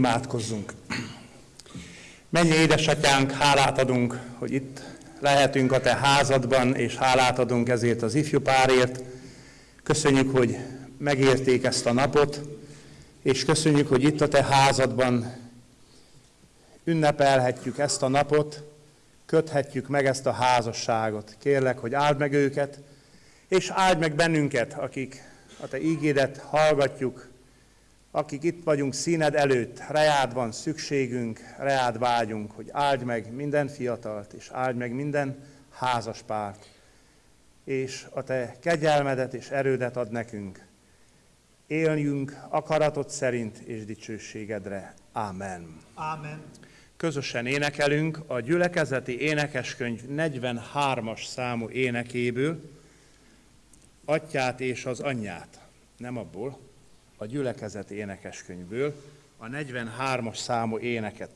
Imádkozzunk! Mennyi édesatyánk, hálát adunk, hogy itt lehetünk a Te házadban, és hálát adunk ezért az ifjú párért. Köszönjük, hogy megérték ezt a napot, és köszönjük, hogy itt a Te házadban ünnepelhetjük ezt a napot, köthetjük meg ezt a házasságot. Kérlek, hogy áld meg őket, és áld meg bennünket, akik a Te ígédet hallgatjuk, akik itt vagyunk színed előtt, reád van szükségünk, reád vágyunk, hogy áldj meg minden fiatalt, és áldj meg minden házaspárt, és a te kegyelmedet és erődet ad nekünk. Éljünk akaratod szerint és dicsőségedre. Ámen. Ámen. Közösen énekelünk a gyülekezeti énekeskönyv 43-as számú énekéből, Atyát és az anyját. Nem abból, a gyülekezet énekeskönyvből, a 43-as számú éneket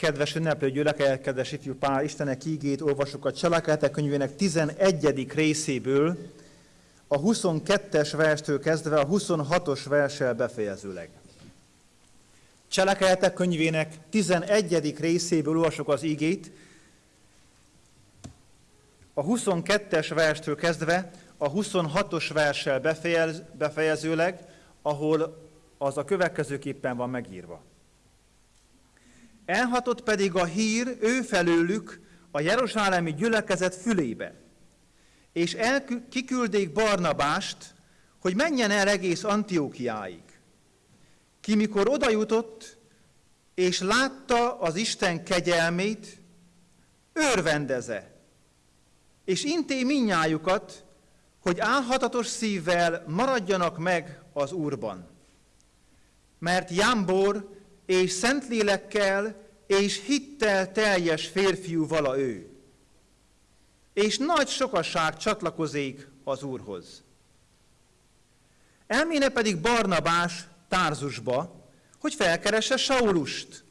Kedves ünneplő gyülekezet, kedves ifjú pár, Istenek ígét olvasok a Cselekedetek könyvének 11. részéből, a 22-es verstől kezdve a 26-os verssel befejezőleg. Cselekedetek könyvének 11. részéből olvasok az ígét, a 22-es verstől kezdve a 26-os verssel befejez, befejezőleg, ahol az a következőképpen van megírva. Elhatott pedig a hír ő felőlük a Jeruzsálemi gyülekezet fülébe, és kiküldék Barnabást, hogy menjen el egész Antiókiáig. Ki mikor oda jutott, és látta az Isten kegyelmét, örvendeze, és inté minnyájukat, hogy álhatatos szívvel maradjanak meg az Úrban. Mert Jámbor és Szentlélekkel és hittel teljes férfiú vala ő. És nagy sokaság csatlakozik az Úrhoz. Elméne pedig Barnabás Tárzusba, hogy felkeresse Saulust,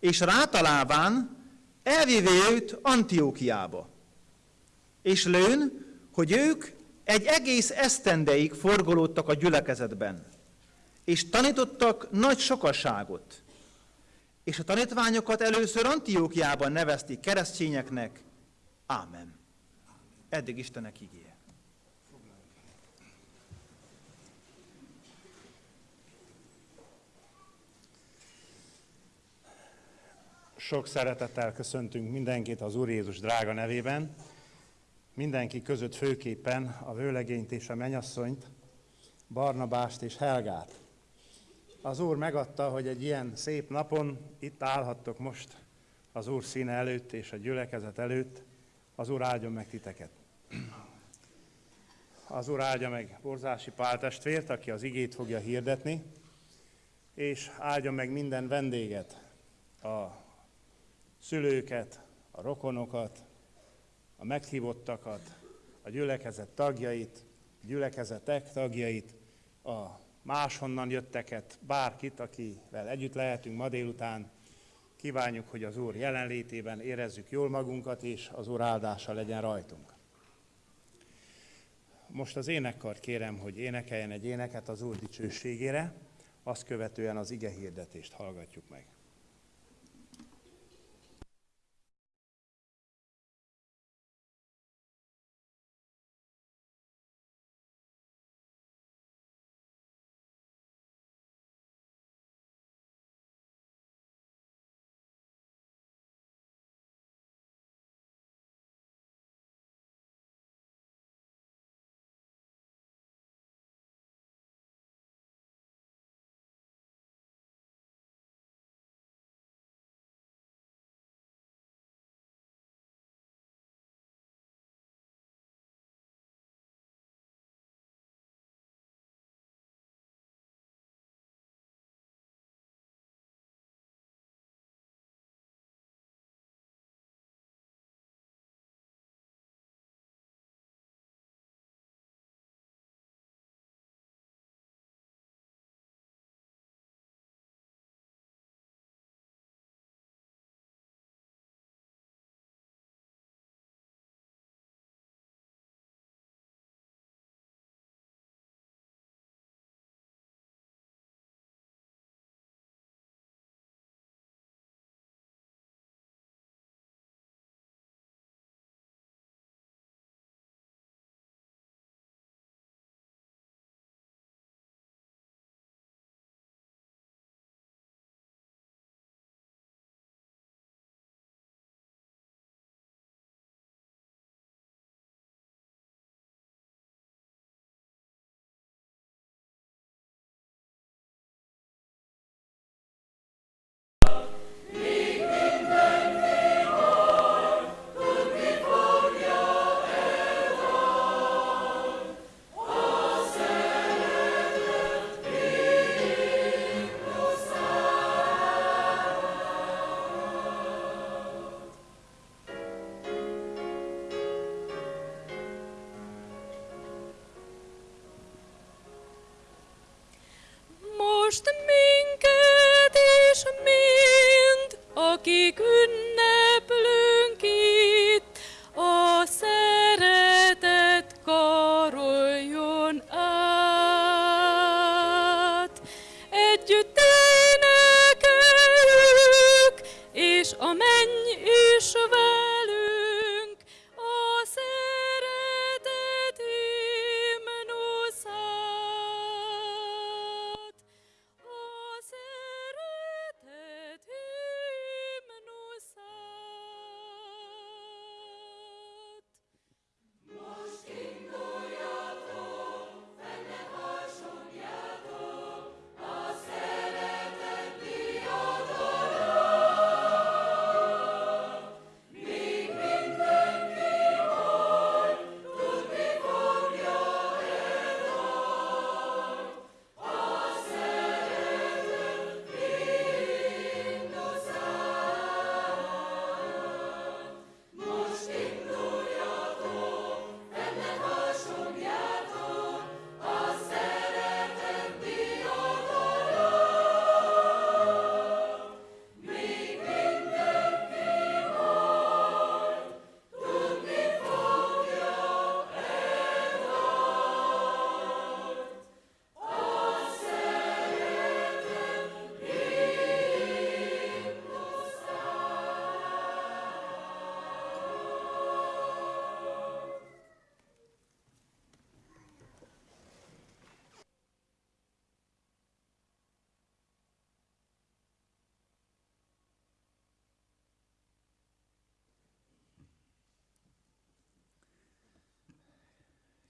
és rátalálván elvéve őt Antiókiába. És lőn, hogy ők egy egész esztendeig forgolódtak a gyülekezetben, és tanítottak nagy sokaságot. És a tanítványokat először Antiókiában nevezték keresztényeknek. Ámen. Eddig Istenek igéje. Sok szeretettel köszöntünk mindenkit az Úr Jézus drága nevében. Mindenki között főképpen a vőlegényt és a menyasszonyt, Barnabást és Helgát. Az Úr megadta, hogy egy ilyen szép napon itt állhattok most az Úr színe előtt és a gyülekezet előtt. Az Úr áldjon meg titeket. Az Úr áldja meg Borzási Pál testvért, aki az igét fogja hirdetni, és áldja meg minden vendéget, a szülőket, a rokonokat, a meghívottakat, a gyülekezet tagjait, gyülekezetek tagjait, a máshonnan jötteket, bárkit, akivel együtt lehetünk ma délután. Kívánjuk, hogy az Úr jelenlétében érezzük jól magunkat, és az Úr áldása legyen rajtunk. Most az énekkart kérem, hogy énekeljen egy éneket az Úr dicsőségére, azt követően az ige hirdetést hallgatjuk meg.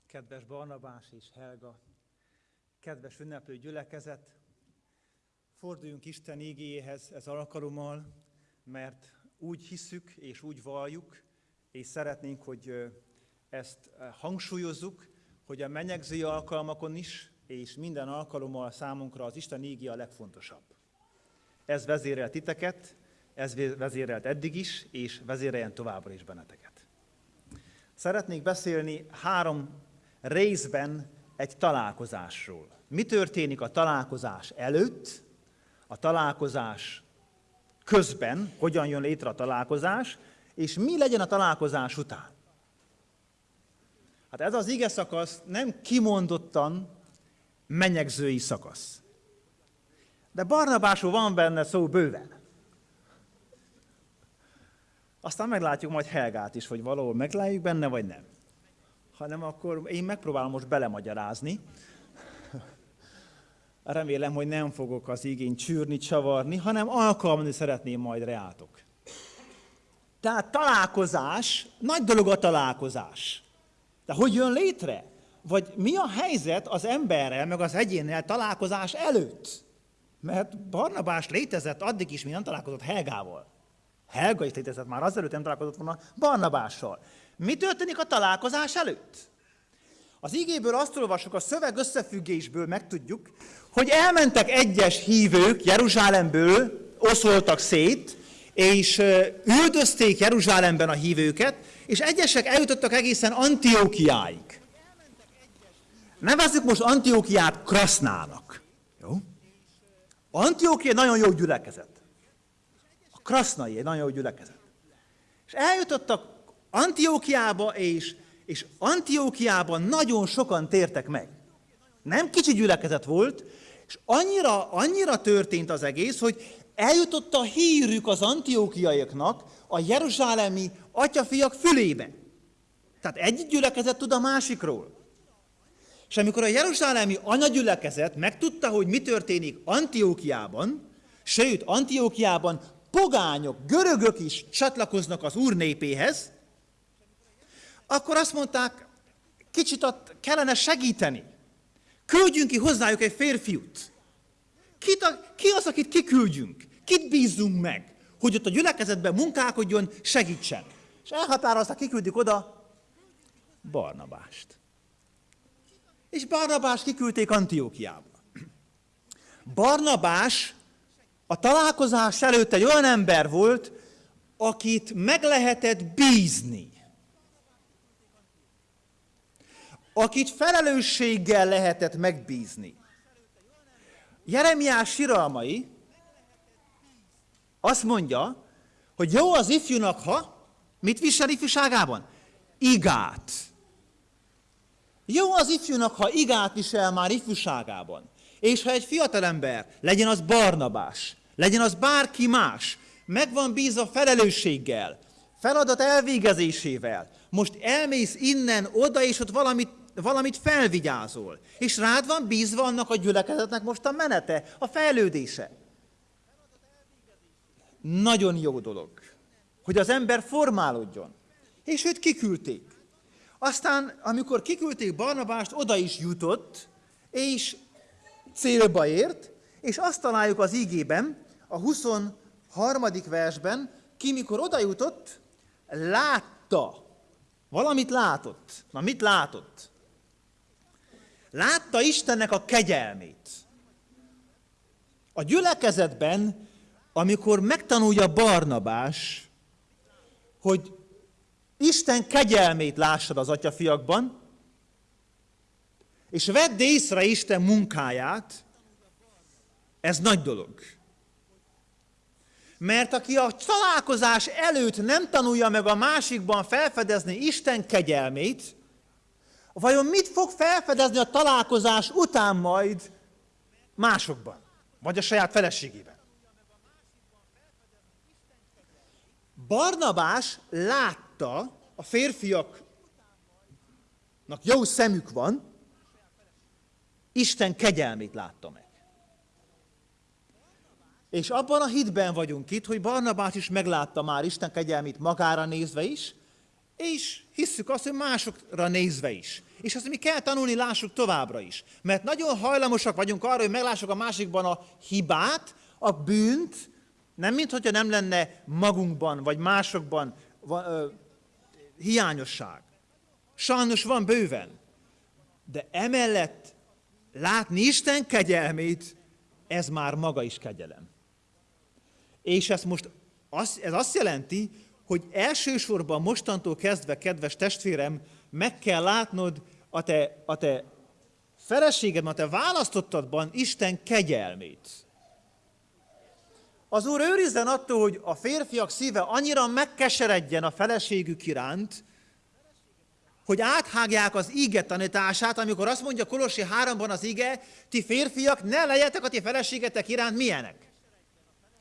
Kedves Barnabás és Helga, kedves ünneplő gyülekezet, forduljunk Isten ígéjéhez ez alkalommal, mert úgy hiszük és úgy valljuk, és szeretnénk, hogy ezt hangsúlyozzuk, hogy a menyegzői alkalmakon is, és minden alkalommal számunkra az Isten ígé a legfontosabb. Ez vezérelt titeket, ez vezérelt eddig is, és vezéreljen továbbra is benneteket. Szeretnék beszélni három részben egy találkozásról. Mi történik a találkozás előtt, a találkozás közben, hogyan jön létre a találkozás, és mi legyen a találkozás után. Hát ez az ige szakasz nem kimondottan menyegzői szakasz. De Barnabásról van benne szó bőven. Aztán meglátjuk majd Helgát is, hogy valahol meglátjuk benne, vagy nem. Hanem akkor én megpróbálom most belemagyarázni. Remélem, hogy nem fogok az igény csűrni, csavarni, hanem alkalmazni szeretném majd reátok. Tehát találkozás, nagy dolog a találkozás. De hogy jön létre? Vagy mi a helyzet az emberrel, meg az egyénnel találkozás előtt? Mert Barnabás létezett addig is, mi nem találkozott Helgával. Helga is létezett már, azelőtt nem találkozott volna Barnabással. Mi történik a találkozás előtt? Az igéből azt olvasok, a szöveg összefüggésből megtudjuk, hogy elmentek egyes hívők Jeruzsálemből, oszoltak szét, és üldözték Jeruzsálemben a hívőket, és egyesek eljutottak egészen Antiókiáig. Nevezzük most Antiókiát Krasznának. Jó? Antiókia egy nagyon jó gyülekezet. A Krasznai egy nagyon jó gyülekezet. És eljutottak Antiókiába, és, és Antiókiában nagyon sokan tértek meg. Nem kicsi gyülekezet volt, és annyira, annyira történt az egész, hogy eljutott a hírük az antiókiaiaknak a jeruzsálemi atyafiak fülébe. Tehát egy gyülekezet tud a másikról. És amikor a jeruzsálemi anyagyülekezet megtudta, hogy mi történik Antiókiában, sőt, Antiókiában pogányok, görögök is csatlakoznak az úr népéhez, akkor azt mondták, kicsit ott kellene segíteni. Küldjünk ki hozzájuk egy férfiút. Kit a, ki az, akit kiküldjünk? Kit bízzunk meg, hogy ott a gyülekezetben munkálkodjon, segítsen? És elhatározták, kiküldik oda Barnabást. És Barnabás kiküldték Antiókiába. Barnabás a találkozás előtt egy olyan ember volt, akit meg lehetett bízni. Akit felelősséggel lehetett megbízni. Jeremiás siralmai azt mondja, hogy jó az ifjúnak, ha mit visel ifjúságában? Igát. Jó az ifjúnak, ha igát visel már ifjúságában. És ha egy fiatalember, legyen az Barnabás, legyen az bárki más, meg van bízva felelősséggel, feladat elvégezésével, most elmész innen oda, és ott valamit, valamit felvigyázol. És rád van bízva annak a gyülekezetnek most a menete, a fejlődése. Nagyon jó dolog, hogy az ember formálódjon. És őt kiküldték. Aztán, amikor kiküldték Barnabást, oda is jutott, és célba ért, és azt találjuk az ígében, a 23. versben, ki mikor oda jutott, látta. Valamit látott. Na, mit látott? Látta Istennek a kegyelmét. A gyülekezetben, amikor megtanulja Barnabás, hogy Isten kegyelmét lássad az atyafiakban, és vedd észre Isten munkáját, ez nagy dolog. Mert aki a találkozás előtt nem tanulja meg a másikban felfedezni Isten kegyelmét, vajon mit fog felfedezni a találkozás után majd másokban? Vagy a saját feleségében? Barnabás látta, a férfiaknak jó szemük van, Isten kegyelmét látta meg. És abban a hitben vagyunk itt, hogy Barnabás is meglátta már Isten kegyelmét magára nézve is, és hisszük azt, hogy másokra nézve is. És azt mi kell tanulni, lássuk továbbra is. Mert nagyon hajlamosak vagyunk arra, hogy meglássuk a másikban a hibát, a bűnt, nem mintha nem lenne magunkban, vagy másokban ö, hiányosság. Sajnos van bőven. De emellett látni Isten kegyelmét, ez már maga is kegyelem. És ez most az, ez azt jelenti, hogy elsősorban mostantól kezdve, kedves testvérem, meg kell látnod a te, a te feleségedben, a te választottadban Isten kegyelmét. Az Úr őrizzen attól, hogy a férfiak szíve annyira megkeseredjen a feleségük iránt, hogy áthágják az ige tanítását, amikor azt mondja Kolossi 3-ban az ige, ti férfiak, ne legyetek a ti feleségetek iránt milyenek?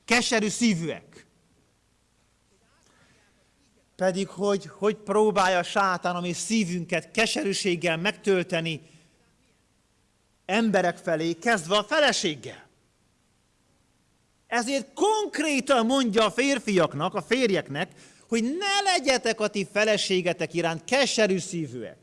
Keserű szívűek. Pedig hogy, hogy próbálja sátán a mi szívünket keserűséggel megtölteni emberek felé, kezdve a feleséggel. Ezért konkrétan mondja a férfiaknak, a férjeknek, hogy ne legyetek a ti feleségetek iránt keserű szívűek.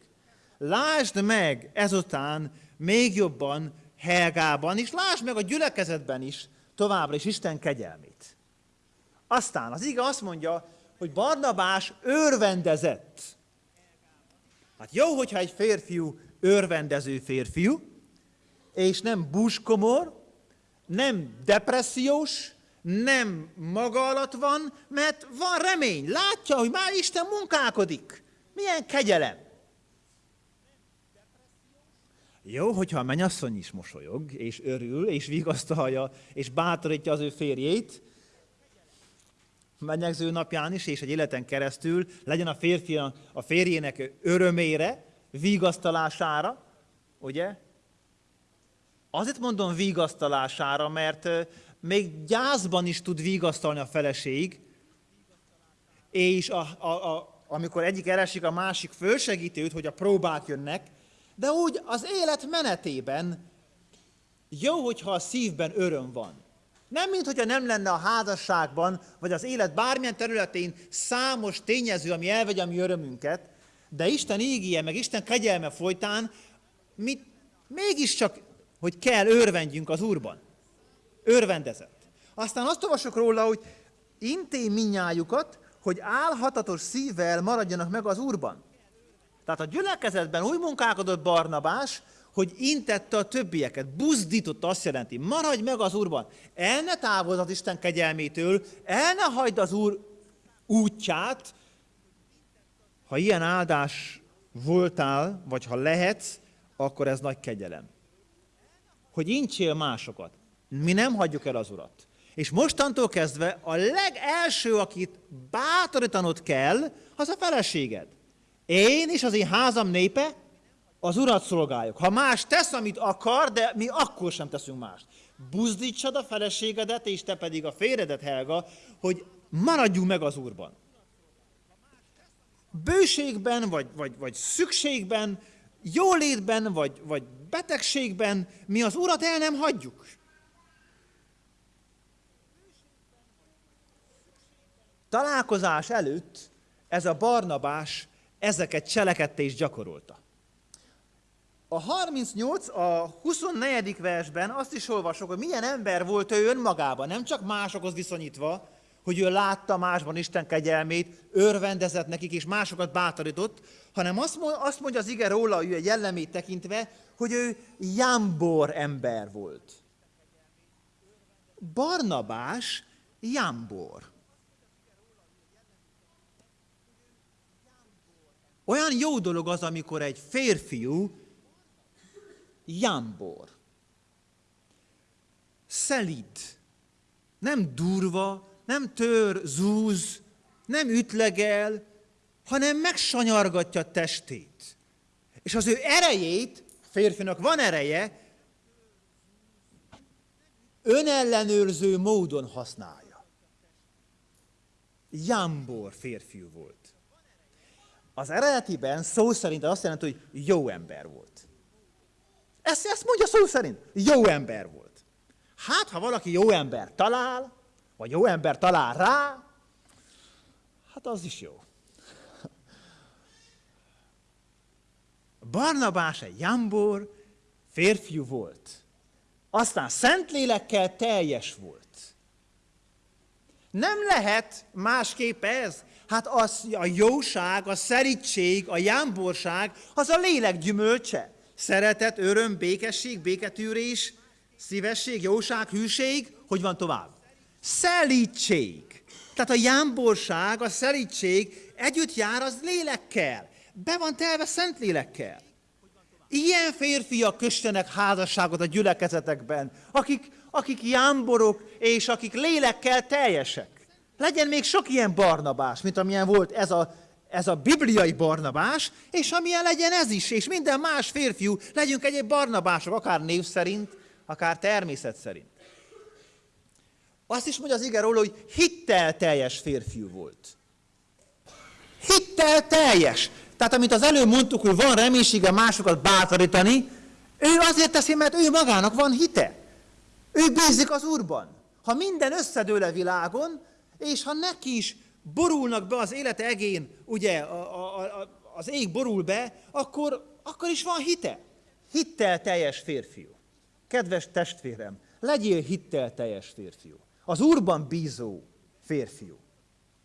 Lásd meg ezután még jobban Helgában, és lásd meg a gyülekezetben is továbbra is Isten kegyelmét. Aztán az ige azt mondja, hogy Barnabás örvendezett. Hát jó, hogyha egy férfiú örvendező férfiú, és nem buskomor, nem depressziós, nem maga alatt van, mert van remény. Látja, hogy már Isten munkálkodik. Milyen kegyelem. Jó, hogyha a mennyasszony is mosolyog, és örül, és vigasztalja, és bátorítja az ő férjét, mennyegző napján is, és egy életen keresztül legyen a férfi a férjének örömére, vigasztalására, ugye? Azért mondom vigasztalására, mert még gyászban is tud vigasztalni a feleség, és a, a, a, amikor egyik elesik, a másik fölsegíti hogy a próbák jönnek, de úgy az élet menetében jó, hogyha a szívben öröm van. Nem, mint hogyha nem lenne a házasságban, vagy az élet bármilyen területén számos tényező, ami elvegye a mi örömünket, de Isten ígéje, meg Isten kegyelme folytán, mi mégiscsak, hogy kell örvendjünk az Úrban örvendezett. Aztán azt olvasok róla, hogy inté minnyájukat, hogy álhatatos szívvel maradjanak meg az Úrban. Tehát a gyülekezetben úgy munkálkodott Barnabás, hogy intette a többieket, buzdította, azt jelenti, maradj meg az Úrban, el ne távozz az Isten kegyelmétől, el ne hagyd az Úr útját, ha ilyen áldás voltál, vagy ha lehetsz, akkor ez nagy kegyelem. Hogy incsél másokat. Mi nem hagyjuk el az Urat. És mostantól kezdve a legelső, akit bátorítanod kell, az a feleséged. Én és az én házam népe az urat szolgáljuk. Ha más tesz, amit akar, de mi akkor sem teszünk mást. Buzdítsad a feleségedet, és te pedig a férjedet, Helga, hogy maradjunk meg az úrban. Bőségben, vagy, vagy, vagy szükségben, jólétben, vagy, vagy betegségben mi az urat el nem hagyjuk. Találkozás előtt ez a Barnabás ezeket cselekedte és gyakorolta. A 38, a 24. versben azt is olvasok, hogy milyen ember volt ő önmagában, nem csak másokhoz viszonyítva, hogy ő látta másban Isten kegyelmét, örvendezett nekik és másokat bátorított, hanem azt mondja az ige róla, ő egy jellemét tekintve, hogy ő jámbor ember volt. Barnabás jámbor. Olyan jó dolog az, amikor egy férfiú jámbor. Szelid. Nem durva, nem tör, zúz, nem ütlegel, hanem megsanyargatja testét. És az ő erejét, férfinak van ereje, önellenőrző módon használja. Jámbor férfiú volt. Az eredetiben szó szerint azt jelenti, hogy jó ember volt. Ezt, ezt mondja szó szerint. Jó ember volt. Hát, ha valaki jó ember talál, vagy jó ember talál rá, hát az is jó. Barnabás egy jambor férfiú volt. Aztán Szentlélekkel teljes volt. Nem lehet másképp ez. Hát az, a jóság, a szerítség, a jámborság, az a lélek gyümölcse. Szeretet, öröm, békesség, béketűrés, szívesség, jóság, hűség, hogy van tovább? Szelítség. Tehát a jámborság, a szelítség együtt jár az lélekkel. Be van telve szent lélekkel. Ilyen férfiak köstenek házasságot a gyülekezetekben, akik, akik jámborok és akik lélekkel teljesek. Legyen még sok ilyen Barnabás, mint amilyen volt ez a, ez a bibliai Barnabás, és amilyen legyen ez is, és minden más férfiú, legyünk egyéb Barnabások, akár név szerint, akár természet szerint. Azt is mondja az ige róla, hogy hittel teljes férfiú volt. Hittel teljes. Tehát amit az előbb mondtuk, hogy van reménysége másokat bátorítani, ő azért teszi, mert ő magának van hite. Ő bízik az Úrban. Ha minden összedől világon, és ha neki is borulnak be az élete egén, ugye a, a, a, az ég borul be, akkor, akkor is van hite. Hittel teljes férfiú. Kedves testvérem, legyél hittel teljes férfiú. Az Úrban bízó férfiú.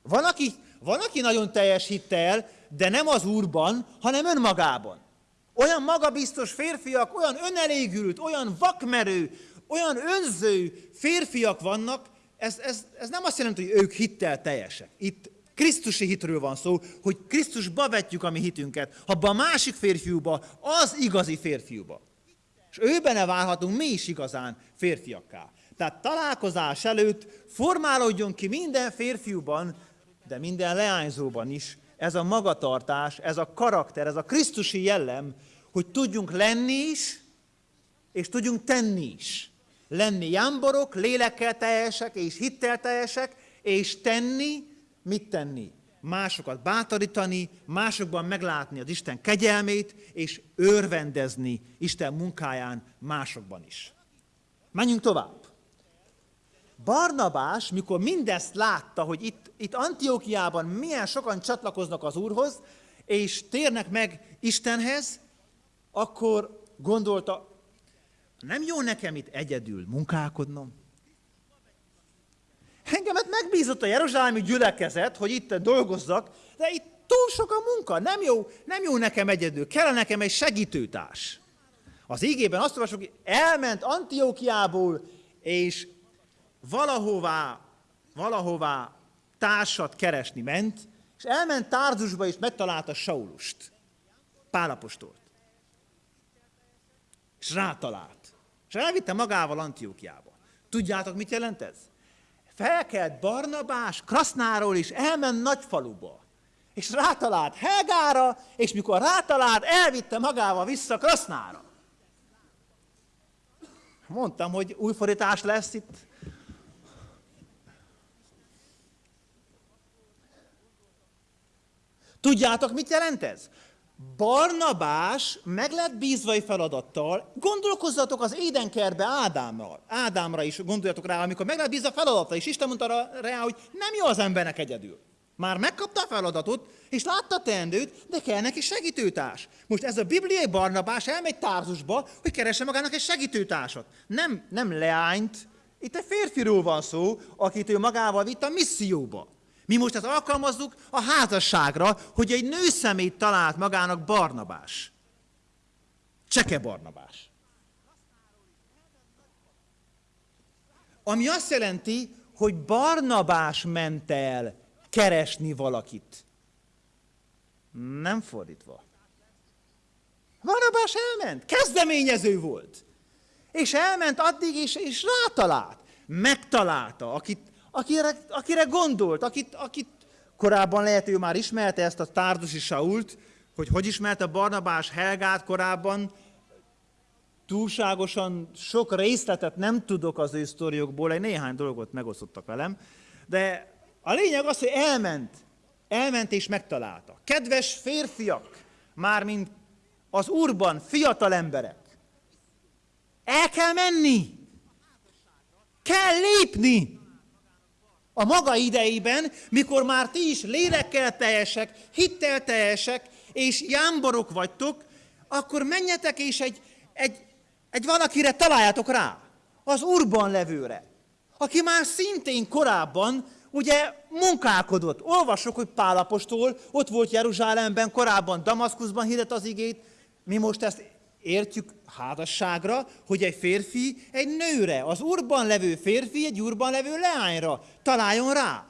Van aki, van, aki nagyon teljes hittel, de nem az Úrban, hanem önmagában. Olyan magabiztos férfiak, olyan önelégült, olyan vakmerő, olyan önző férfiak vannak, ez, ez, ez nem azt jelenti, hogy ők hittel teljesek. Itt Krisztusi hitről van szó, hogy Krisztusba vetjük a mi hitünket, abba a másik férfiúba, az igazi férfiúba. És őbene válhatunk mi is igazán férfiakká. Tehát találkozás előtt formálódjon ki minden férfiúban, de minden leányzóban is ez a magatartás, ez a karakter, ez a Krisztusi jellem, hogy tudjunk lenni is, és tudjunk tenni is lenni jámborok, lélekkel teljesek és hittel teljesek, és tenni, mit tenni? Másokat bátorítani, másokban meglátni az Isten kegyelmét, és örvendezni Isten munkáján másokban is. Menjünk tovább. Barnabás, mikor mindezt látta, hogy itt, itt Antiókiában milyen sokan csatlakoznak az Úrhoz, és térnek meg Istenhez, akkor gondolta, nem jó nekem itt egyedül munkálkodnom? Engemet megbízott a Jeruzsálemi gyülekezet, hogy itt dolgozzak, de itt túl sok a munka, nem jó, nem jó nekem egyedül, kell nekem egy segítőtárs. Az ígében azt olvasok, hogy elment Antiókiából, és valahová, valahová társat keresni ment, és elment Tárzusba, és megtalálta Saulust, Pálapostolt. És rátalált. Elvitte magával Antiókiába. Tudjátok, mit jelent ez? felkelt Barnabás Krasznáról és elment Nagyfaluba. És rátalált Helgára, és mikor rátalált, elvitte magával vissza Krasznára. Mondtam, hogy új fordítás lesz itt. Tudjátok, mit jelent ez? Barnabás meg lett bízva egy feladattal, gondolkozzatok az édenkerbe Ádámra, Ádámra is gondoljatok rá, amikor meg lett bízva feladata, és Isten mondta rá, hogy nem jó az embernek egyedül. Már megkapta a feladatot, és látta a teendőt, de kell neki segítőtárs. Most ez a bibliai Barnabás elmegy tárzusba, hogy keresse magának egy segítőtársat. Nem, nem leányt, itt egy férfiról van szó, akit ő magával vitt a misszióba. Mi most ezt alkalmazzuk a házasságra, hogy egy nő szemét talált magának Barnabás. Cseke Barnabás. Ami azt jelenti, hogy Barnabás ment el keresni valakit. Nem fordítva. Barnabás elment, kezdeményező volt. És elment addig, és, és rátalált. Megtalálta, akit, akire, akire gondolt, akit, akit korábban lehet, ő már ismerte ezt a tárdusi Sault, hogy hogy ismerte Barnabás Helgát korábban, túlságosan sok részletet nem tudok az ő sztoriokból, egy néhány dolgot megosztottak velem, de a lényeg az, hogy elment, elment és megtalálta. Kedves férfiak, mármint az úrban fiatal emberek, el kell menni, kell lépni, a maga idejében, mikor már ti is lélekkel teljesek, hittel teljesek, és jámborok vagytok, akkor menjetek és egy, egy, egy valakire találjátok rá, az urban levőre, aki már szintén korábban ugye munkálkodott. Olvasok, hogy Pálapostól ott volt Jeruzsálemben, korábban Damaszkuszban hirdett az igét, mi most ezt értjük házasságra, hogy egy férfi egy nőre, az urban levő férfi egy urban levő leányra találjon rá.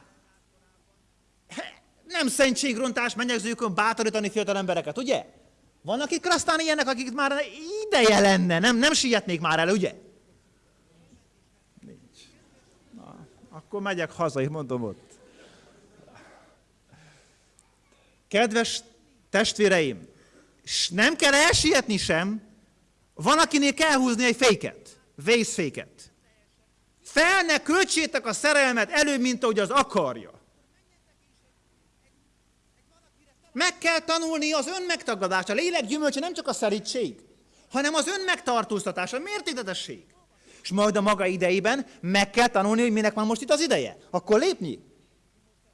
Nem szentségrontás mennyegzőkön bátorítani fiatal embereket, ugye? Vannak itt krasztán ilyenek, akik már ideje lenne, nem, nem sietnék már el, ugye? Nincs. Na, akkor megyek haza, és mondom ott. Kedves testvéreim, nem kell elsietni sem, van, akinél kell húzni egy féket, vészféket. Fel ne költsétek a szerelmet előbb, mint ahogy az akarja. Meg kell tanulni az önmegtagadást. A lélek gyümölcse nem csak a szerítség, hanem az önmegtartóztatás, a mértékletesség. És majd a maga idejében meg kell tanulni, hogy minek van most itt az ideje. Akkor lépni.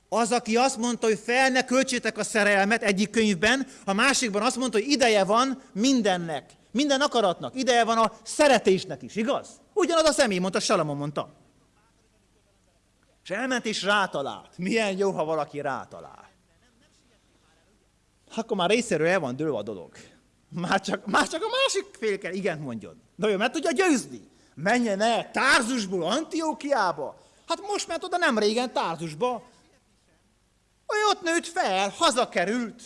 Az, aki azt mondta, hogy fel ne költsétek a szerelmet egyik könyvben, a másikban azt mondta, hogy ideje van mindennek. Minden akaratnak. Ideje van a szeretésnek is, igaz? Ugyanaz a személy mondta, Salamon mondta. És elment és rátalált. Milyen jó, ha valaki rátalál. Akkor már részéről el van dőlve a dolog. Már csak, már csak a másik fél kell igen mondjon. De ő meg tudja győzni. Menjen el Tárzusból Antiókiába. Hát most ment oda nem régen Tárzusba. Ő ott nőtt fel, hazakerült.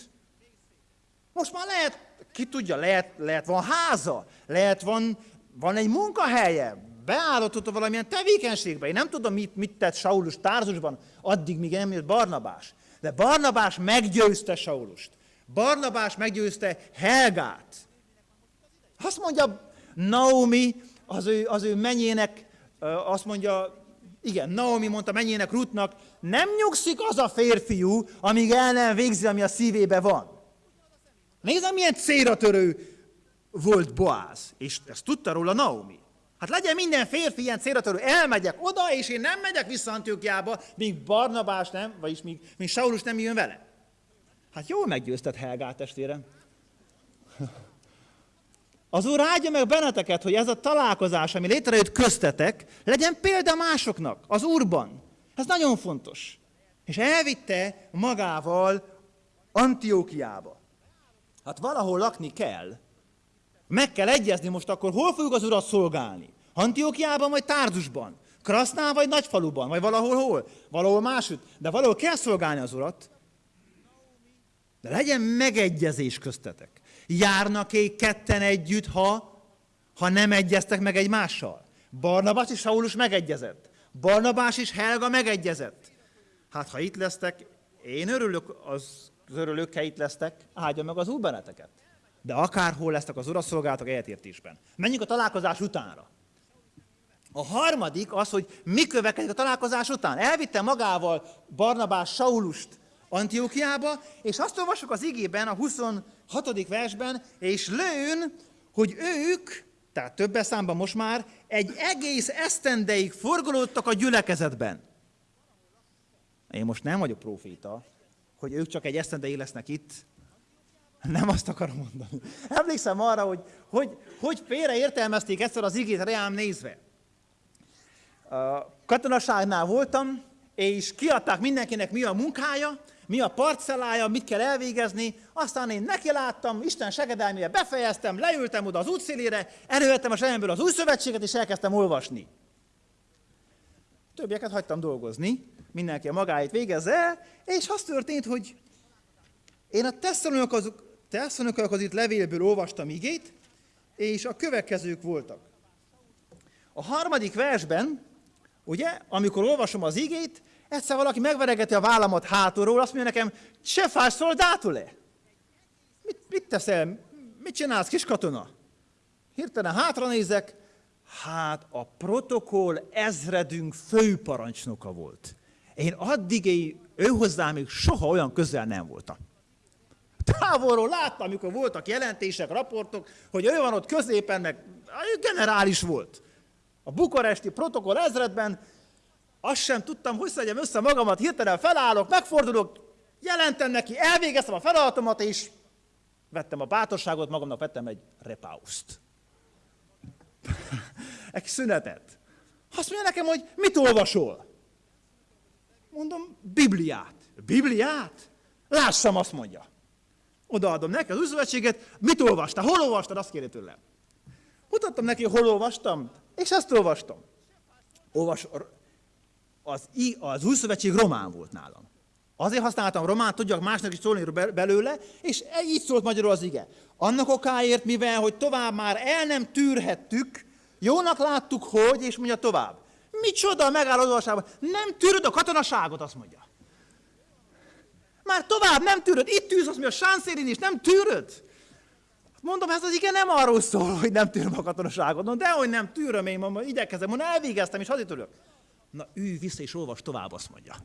Most már lehet ki tudja, lehet, lehet van háza, lehet van, van egy munkahelye, beállította valamilyen tevékenységbe. Én nem tudom, mit, mit tett Saulus Tárzusban, addig, míg nem jött Barnabás. De Barnabás meggyőzte Saulust. Barnabás meggyőzte Helgát. Azt mondja Naomi, az ő, az ő menyének, azt mondja, igen, Naomi mondta menyének Rutnak, nem nyugszik az a férfiú, amíg el nem végzi, ami a szívébe van. Nézem, milyen célra törő volt Boáz, és ezt tudta róla Naomi. Hát legyen minden férfi ilyen célra törő, elmegyek oda, és én nem megyek vissza Antiokiába, míg Barnabás nem, vagyis míg, míg Saulus nem jön vele. Hát jól meggyőzted Helgát, testvérem. Az Úr áldja meg benneteket, hogy ez a találkozás, ami létrejött köztetek, legyen példa másoknak, az Úrban. Ez nagyon fontos. És elvitte magával Antiókiába. Hát valahol lakni kell. Meg kell egyezni most akkor, hol fogjuk az urat szolgálni? Antiokiában vagy Tárzusban? Krasznál vagy Nagyfaluban? Vagy valahol hol? Valahol máshogy. De valahol kell szolgálni az urat. De legyen megegyezés köztetek. Járnak-e ketten együtt, ha, ha nem egyeztek meg egymással? Barnabas és Saulus megegyezett. Barnabás és Helga megegyezett. Hát ha itt lesztek, én örülök, az, az örülök, ha itt lesztek, áldja meg az úr benneteket. De akárhol lesztek az uraszolgálatok egyetértésben. Menjünk a találkozás utánra. A harmadik az, hogy mi következik a találkozás után. Elvitte magával Barnabás Saulust Antiókiába, és azt olvasok az igében, a 26. versben, és lőn, hogy ők, tehát többes számban most már, egy egész esztendeig forgolódtak a gyülekezetben. Én most nem vagyok proféta, hogy ők csak egy esztendeig lesznek itt. Nem azt akarom mondani. Emlékszem arra, hogy hogy, hogy félreértelmezték egyszer az igét reám nézve. A katonaságnál voltam, és kiadták mindenkinek mi a munkája, mi a parcellája, mit kell elvégezni, aztán én neki láttam, Isten segedelmére befejeztem, leültem oda az útszélére, elővettem a zsebemből az új szövetséget, és elkezdtem olvasni. Többieket hagytam dolgozni, mindenki a magáit végezze és az történt, hogy én a tesszaloniakhoz itt levélből olvastam igét, és a következők voltak. A harmadik versben, ugye, amikor olvasom az igét, Egyszer valaki megveregeti a vállamat hátulról, azt mondja nekem, se fás szoldátul-e? Mit, mit teszel? Mit csinálsz, kis katona? Hirtelen hátra nézek, hát a protokoll ezredünk főparancsnoka volt. Én addig ő hozzá még soha olyan közel nem voltam. Távolról láttam, amikor voltak jelentések, raportok, hogy ő van ott középen, meg ő generális volt. A bukaresti protokoll ezredben azt sem tudtam, hogy szedjem össze magamat, hirtelen felállok, megfordulok, jelentem neki, elvégeztem a feladatomat, és vettem a bátorságot, magamnak vettem egy repauszt. Egy szünetet. Azt mondja nekem, hogy mit olvasol? Mondom, Bibliát. Bibliát? Lássam, azt mondja. Odaadom neki az újszövetséget, mit olvastál? Hol olvastad? Azt kéri tőlem. Mutattam neki, hol olvastam, és ezt olvastam. Olvas, az, az új szövetség román volt nálam. Azért használtam román, tudjak másnak is szólni belőle, és így szólt magyarul az ige. Annak okáért, mivel, hogy tovább már el nem tűrhettük, jónak láttuk, hogy, és mondja tovább. Micsoda a megállodásában? Nem tűröd a katonaságot, azt mondja. Már tovább nem tűröd. Itt tűz, azt mondja, a sánszélin is, nem tűröd. Mondom, ez az igen nem arról szól, hogy nem tűröm a katonaságot. No, dehogy nem tűröm, én mondom, igyekezem, mondom, elvégeztem, és hazit ülök. Na, ülj vissza és olvas tovább, azt mondja.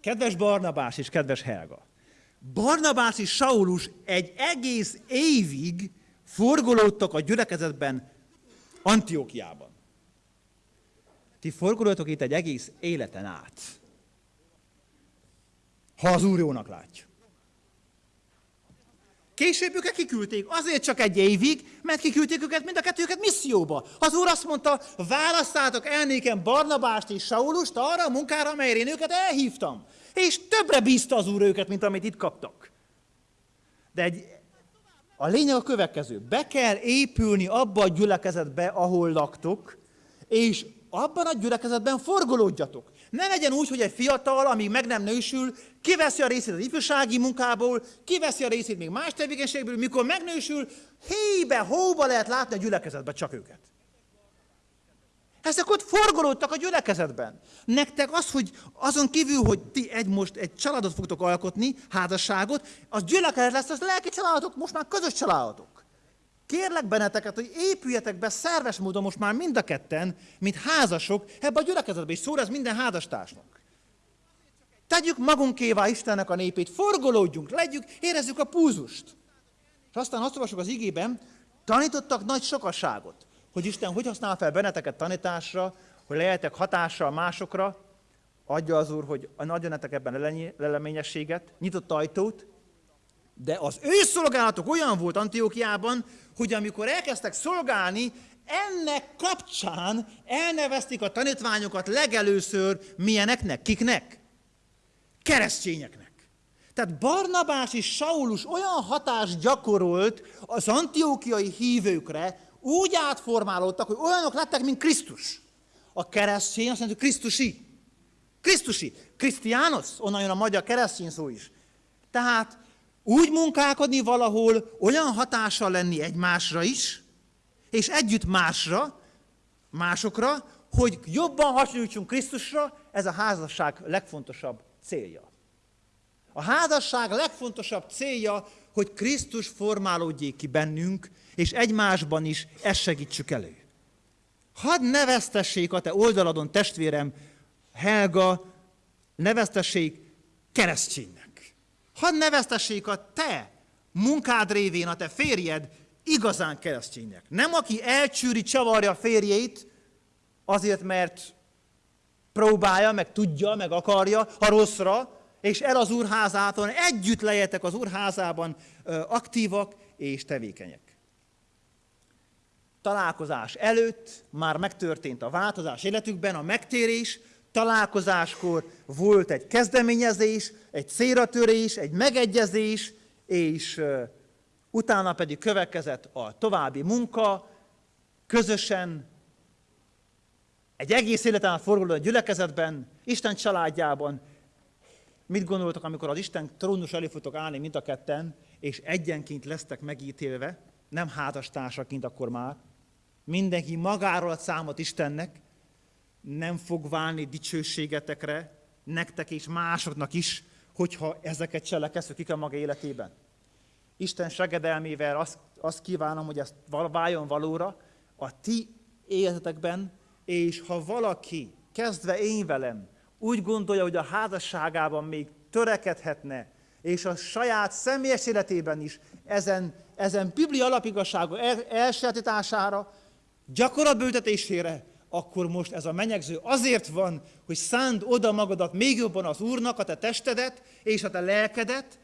Kedves Barnabás és kedves Helga, Barnabás és Saulus egy egész évig forgolódtak a gyülekezetben Antiókiában. Ti forgolódtok itt egy egész életen át. Ha az Úr jónak látja. Később őket kiküldték, azért csak egy évig, mert kiküldték őket mind a kettőket misszióba. Az úr azt mondta, választátok el nékem Barnabást és Saulust arra a munkára, amelyre én őket elhívtam. És többre bízta az úr őket, mint amit itt kaptak. De egy, a lényeg a következő. Be kell épülni abba a gyülekezetbe, ahol laktok, és abban a gyülekezetben forgolódjatok. Ne legyen úgy, hogy egy fiatal, amíg meg nem nősül, kiveszi a részét az ifjúsági munkából, kiveszi a részét még más tevékenységből, mikor megnősül, hébe, hóba lehet látni a gyülekezetben csak őket. Ezek ott forgolódtak a gyülekezetben. Nektek az, hogy azon kívül, hogy ti egy most egy családot fogtok alkotni, házasságot, az gyülekezet lesz, az lelki családok, most már közös családok. Kérlek benneteket, hogy épüljetek be szerves módon most már mind a ketten, mint házasok, ebbe a gyülekezetbe, és szól ez minden házastársnak. Tegyük magunkévá Istennek a népét, forgolódjunk, legyük, érezzük a púzust. És aztán azt olvasok az igében, tanítottak nagy sokasságot, hogy Isten hogy használ fel benneteket tanításra, hogy lehetek hatással másokra, adja az Úr, hogy adja nektek ebben leleményességet, nyitott ajtót, de az ő szolgálatok olyan volt Antiókiában, hogy amikor elkezdtek szolgálni, ennek kapcsán elnevezték a tanítványokat legelőször milyeneknek, kiknek? Keresztényeknek. Tehát Barnabás és Saulus olyan hatást gyakorolt az antiókiai hívőkre, úgy átformálódtak, hogy olyanok lettek, mint Krisztus. A keresztény azt mondja, Krisztusi. Krisztusi. Krisztiános, onnan jön a magyar keresztény szó is. Tehát úgy munkálkodni valahol, olyan hatással lenni egymásra is, és együtt másra, másokra, hogy jobban hasonlítsunk Krisztusra, ez a házasság legfontosabb célja. A házasság legfontosabb célja, hogy Krisztus formálódjék ki bennünk, és egymásban is ezt segítsük elő. Hadd neveztessék a te oldaladon, testvérem, Helga, neveztessék kereszténynek. Hadd neveztessék a te munkád révén a te férjed igazán kereszténynek. Nem aki elcsűri, csavarja a férjét, azért, mert próbálja, meg tudja, meg akarja, ha rosszra, és el az úrházától, együtt lejetek az úrházában aktívak és tevékenyek. Találkozás előtt már megtörtént a változás életükben, a megtérés, találkozáskor volt egy kezdeményezés, egy célratörés, egy megegyezés, és utána pedig következett a további munka, közösen egy egész életen át forguló gyülekezetben, Isten családjában. Mit gondoltok, amikor az Isten trónus elé fogtok állni mind a ketten, és egyenként lesztek megítélve, nem házastársaként akkor már, mindenki magáról ad számot Istennek, nem fog válni dicsőségetekre, nektek és másoknak is, hogyha ezeket cselekedszük a maga életében. Isten segedelmével azt, azt kívánom, hogy ezt váljon valóra a ti életetekben, és ha valaki, kezdve én velem, úgy gondolja, hogy a házasságában még törekedhetne, és a saját személyes életében is ezen, ezen biblia alapigasságok el, elsajátítására, gyakorlatbültetésére, akkor most ez a menyegző azért van, hogy szánd oda magadat még jobban az Úrnak, a te testedet és a te lelkedet,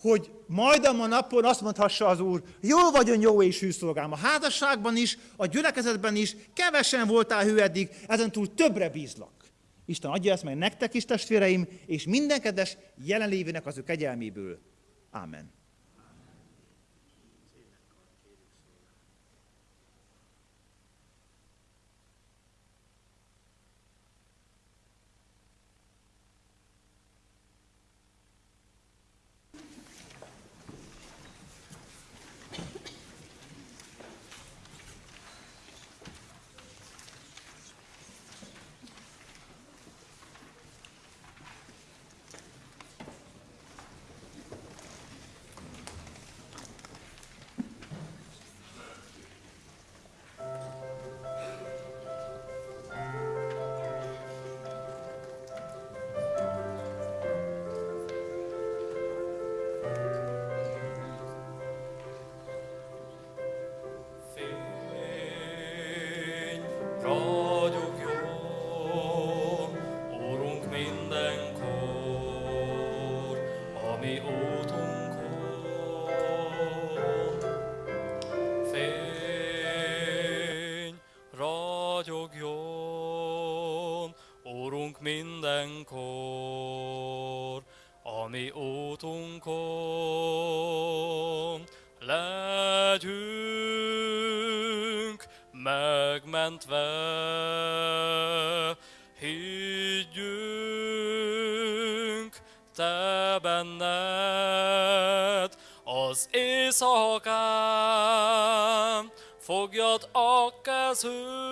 hogy majd a napon azt mondhassa az Úr, jó vagyon jó és hű szolgám. A házasságban is, a gyülekezetben is kevesen voltál hű eddig, ezen túl többre bízlak. Isten adja ezt meg nektek is, testvéreim, és minden kedves jelenlévének az ő kegyelméből. Amen. Mi útunkon. Legyünk megmentve, higgyünk te benned, az éjszakán fogjad a kezünk.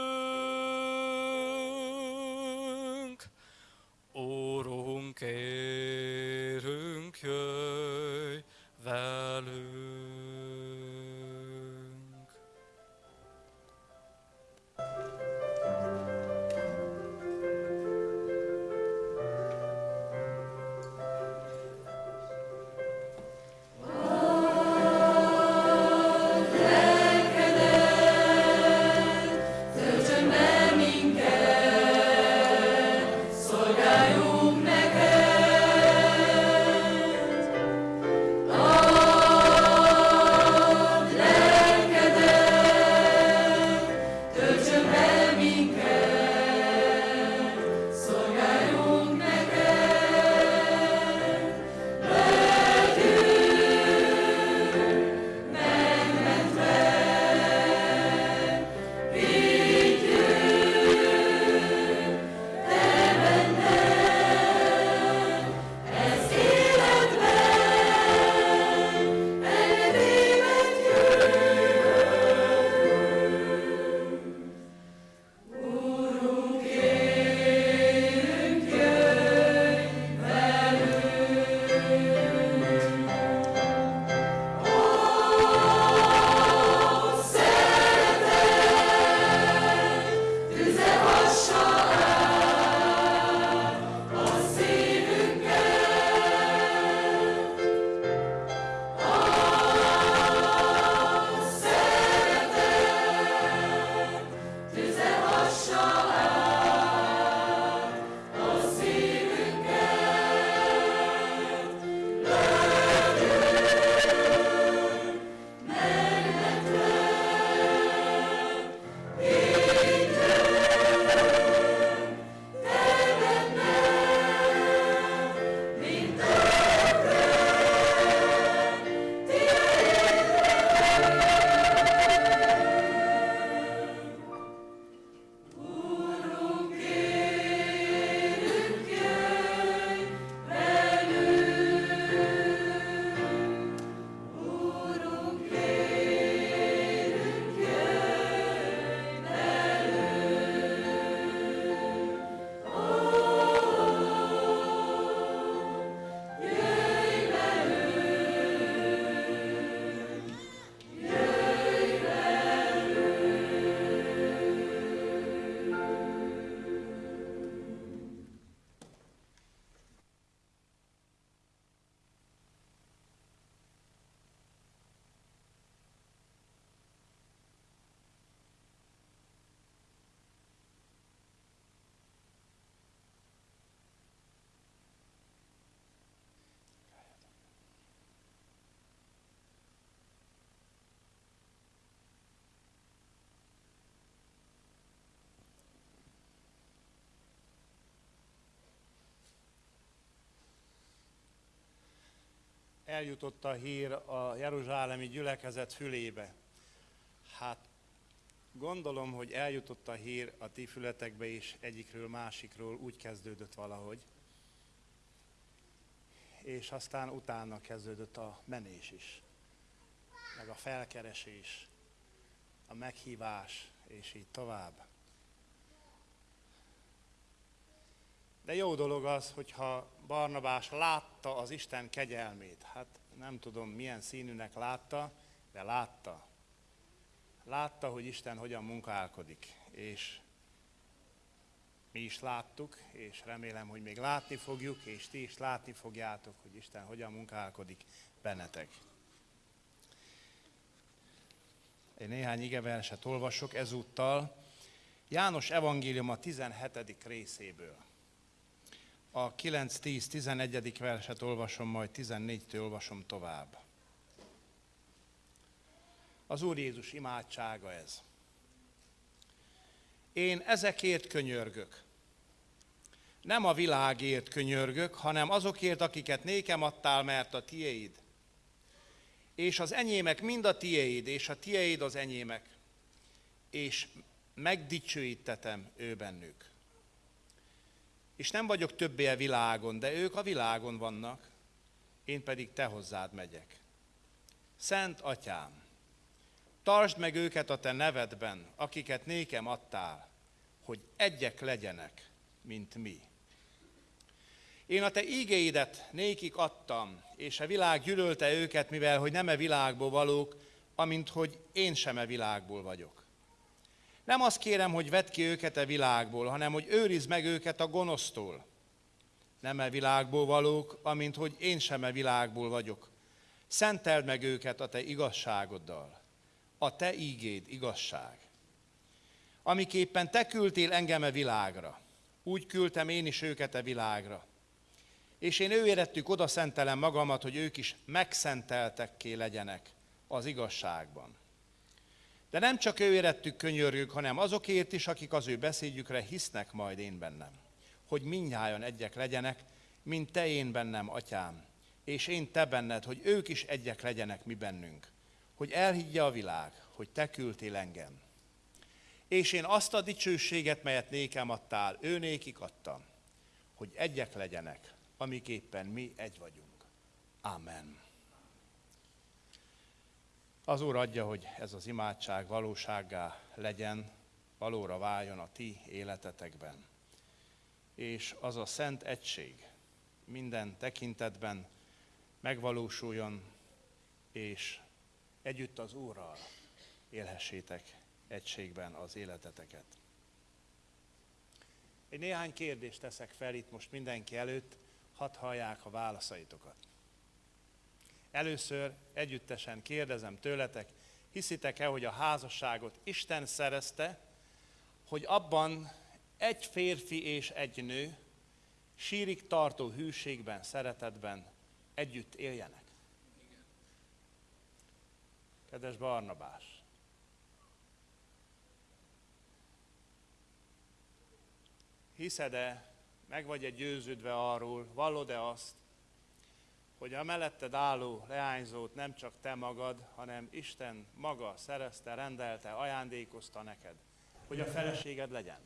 Eljutott a hír a jeruzsálemi gyülekezet fülébe. Hát gondolom, hogy eljutott a hír a ti fületekbe is egyikről másikról, úgy kezdődött valahogy. És aztán utána kezdődött a menés is, meg a felkeresés, a meghívás, és így tovább. De jó dolog az, hogyha Barnabás látta az Isten kegyelmét. Hát nem tudom milyen színűnek látta, de látta. Látta, hogy Isten hogyan munkálkodik. És mi is láttuk, és remélem, hogy még látni fogjuk, és ti is látni fogjátok, hogy Isten hogyan munkálkodik bennetek. Egy néhány igeverset olvasok ezúttal. János evangélium a 17. részéből. A 9-10-11. verset olvasom, majd 14-től olvasom tovább. Az Úr Jézus imádsága ez. Én ezekért könyörgök. Nem a világért könyörgök, hanem azokért, akiket nékem adtál, mert a tiéd. És az enyémek mind a tiéd, és a tiéd az enyémek. És megdicsőítetem ő bennük. És nem vagyok többé a világon, de ők a világon vannak, én pedig te hozzád megyek. Szent atyám, tartsd meg őket a te nevedben, akiket nékem adtál, hogy egyek legyenek, mint mi. Én a te ígéidet nékik adtam, és a világ gyűlölte őket, mivel hogy nem e világból valók, amint hogy én sem e világból vagyok. Nem azt kérem, hogy vedd ki őket a világból, hanem hogy őrizd meg őket a gonosztól. Nem e világból valók, amint hogy én sem e világból vagyok. Szenteld meg őket a te igazságoddal. A te ígéd igazság. Amiképpen te küldtél engem a világra, úgy küldtem én is őket a világra. És én ő érettük oda szentelem magamat, hogy ők is megszenteltekké legyenek az igazságban. De nem csak ő érettük könyörgünk, hanem azokért is, akik az ő beszédjükre hisznek majd én bennem. Hogy mindnyájan egyek legyenek, mint te én bennem, atyám, és én te benned, hogy ők is egyek legyenek mi bennünk. Hogy elhiggye a világ, hogy te küldtél engem. És én azt a dicsőséget, melyet nékem adtál, ő nékik adtam, hogy egyek legyenek, amiképpen mi egy vagyunk. Amen. Az Úr adja, hogy ez az imádság valósággá legyen, valóra váljon a ti életetekben. És az a szent egység minden tekintetben megvalósuljon, és együtt az Úrral élhessétek egységben az életeteket. Egy néhány kérdést teszek fel itt most mindenki előtt, hadd hallják a válaszaitokat. Először együttesen kérdezem tőletek, hiszitek-e, hogy a házasságot Isten szerezte, hogy abban egy férfi és egy nő sírig tartó hűségben, szeretetben együtt éljenek? Kedves Barnabás, hiszed-e, meg vagy-e győződve arról, vallod-e azt, hogy a melletted álló leányzót nem csak te magad, hanem Isten maga szerezte, rendelte, ajándékozta neked, hogy a feleséged legyen.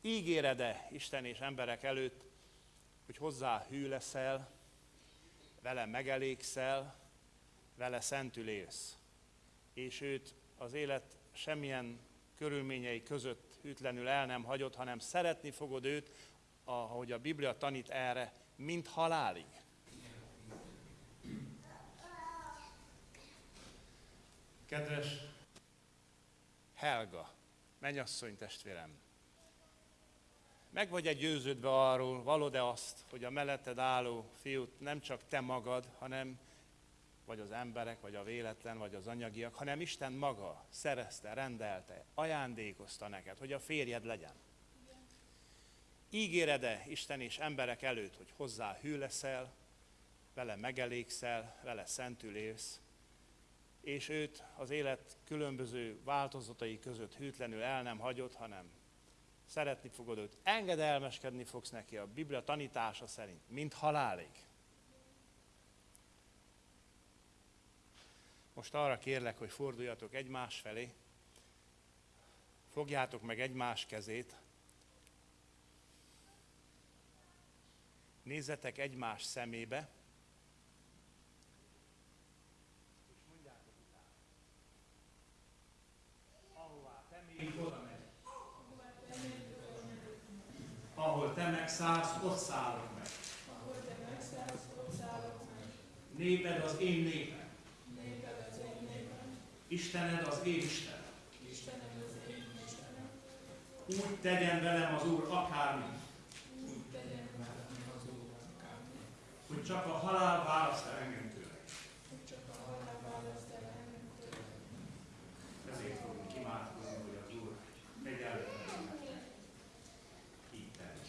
Ígéred-e Isten és emberek előtt, hogy hozzá hű leszel, vele megelégszel, vele szentül élsz, és őt az élet semmilyen körülményei között hűtlenül el nem hagyod, hanem szeretni fogod őt, ahogy a Biblia tanít erre, mint halálig. Kedves Helga, mennyasszony testvérem, meg vagy egy győződve arról, valod-e azt, hogy a melletted álló fiút nem csak te magad, hanem vagy az emberek, vagy a véletlen, vagy az anyagiak, hanem Isten maga szerezte, rendelte, ajándékozta neked, hogy a férjed legyen ígérede Isten és emberek előtt, hogy hozzá hű leszel, vele megelégszel, vele szentül élsz, és őt az élet különböző változatai között hűtlenül el nem hagyod, hanem szeretni fogod őt, engedelmeskedni fogsz neki a Biblia tanítása szerint, mint halálig. Most arra kérlek, hogy forduljatok egymás felé, fogjátok meg egymás kezét, nézzetek egymás szemébe, és mondjátok utána. Ahová te még oda megy. Ahol te megszállsz, ott szállok meg. Néped az én népem. Istened az én Istenem. Úgy tegyen velem az Úr akármit. Hogy csak a halál választ el engem tőle. Ezért fogunk imádkozni, hogy az Úr egyáltalán így tenni.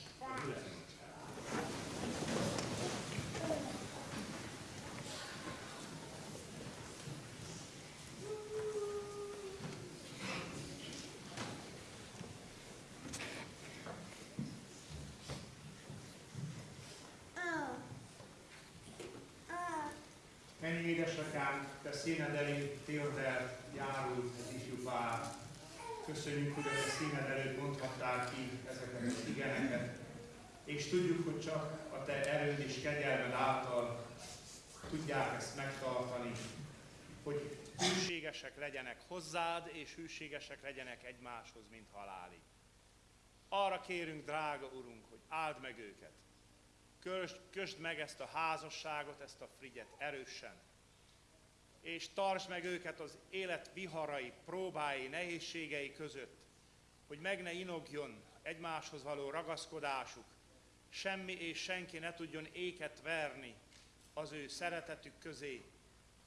Gyülekezünk fel. Mennyi édesatyám, te színed elé Theodel járult az ifjú pár. Köszönjük, hogy a színed előtt mondhattál ki ezeket az igeneket. És tudjuk, hogy csak a te erőd és kegyelmed által tudják ezt megtartani, hogy hűségesek legyenek hozzád, és hűségesek legyenek egymáshoz, mint halálig. Arra kérünk, drága Urunk, hogy áld meg őket, Kösd, kösd meg ezt a házasságot, ezt a frigyet erősen, és tartsd meg őket az élet viharai, próbái, nehézségei között, hogy meg ne inogjon egymáshoz való ragaszkodásuk, semmi és senki ne tudjon éket verni az ő szeretetük közé.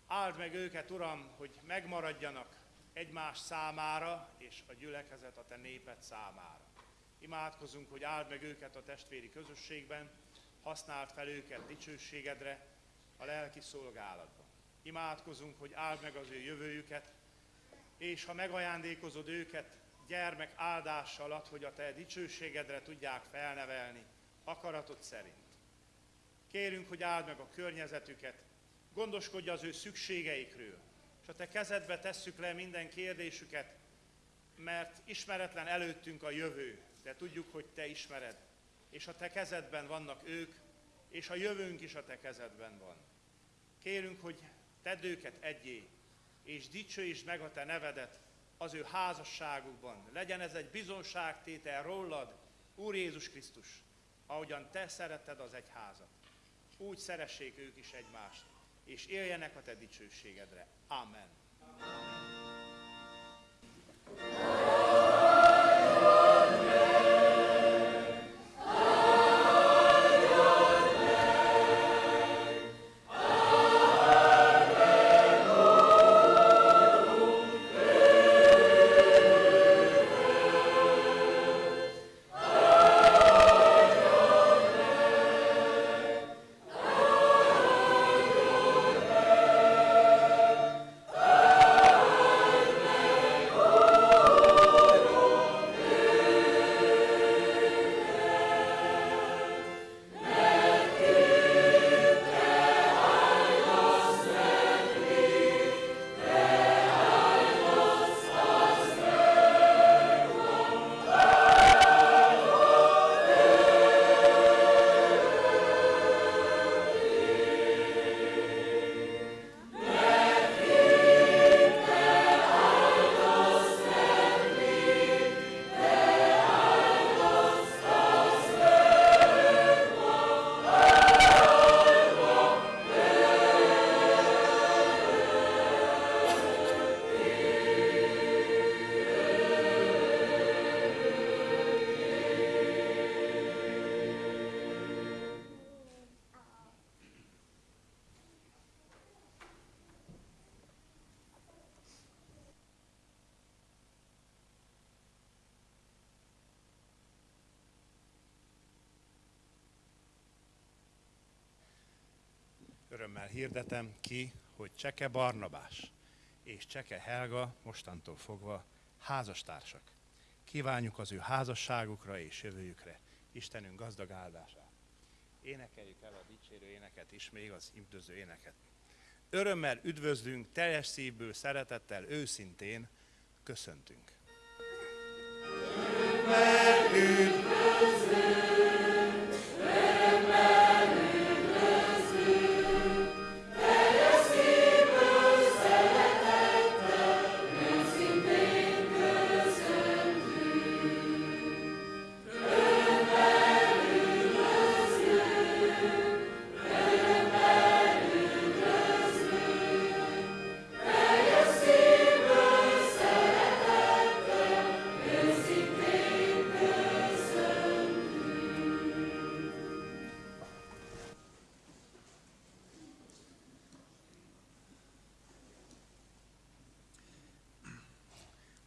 Áld meg őket, Uram, hogy megmaradjanak egymás számára, és a gyülekezet a Te néped számára. Imádkozunk, hogy áld meg őket a testvéri közösségben, használd fel őket dicsőségedre a lelki szolgálatban. Imádkozunk, hogy áld meg az ő jövőjüket, és ha megajándékozod őket gyermek áldással ad, hogy a te dicsőségedre tudják felnevelni, akaratod szerint. Kérünk, hogy áld meg a környezetüket, gondoskodj az ő szükségeikről, és a te kezedbe tesszük le minden kérdésüket, mert ismeretlen előttünk a jövő, de tudjuk, hogy te ismered és a te kezedben vannak ők, és a jövőnk is a te kezedben van. Kérünk, hogy tedd őket egyé, és dicsőítsd meg a te nevedet az ő házasságukban. Legyen ez egy bizonságtétel rólad, Úr Jézus Krisztus, ahogyan te szeretted az egyházat. Úgy szeressék ők is egymást, és éljenek a te dicsőségedre. Amen. Örömmel hirdetem ki, hogy Cseke Barnabás és Cseke Helga mostantól fogva házastársak. Kívánjuk az ő házasságukra és jövőjükre Istenünk gazdag áldását. Énekeljük el a dicsérő éneket is, még az üdvözlő éneket. Örömmel üdvözlünk, teljes szívből, szeretettel, őszintén köszöntünk.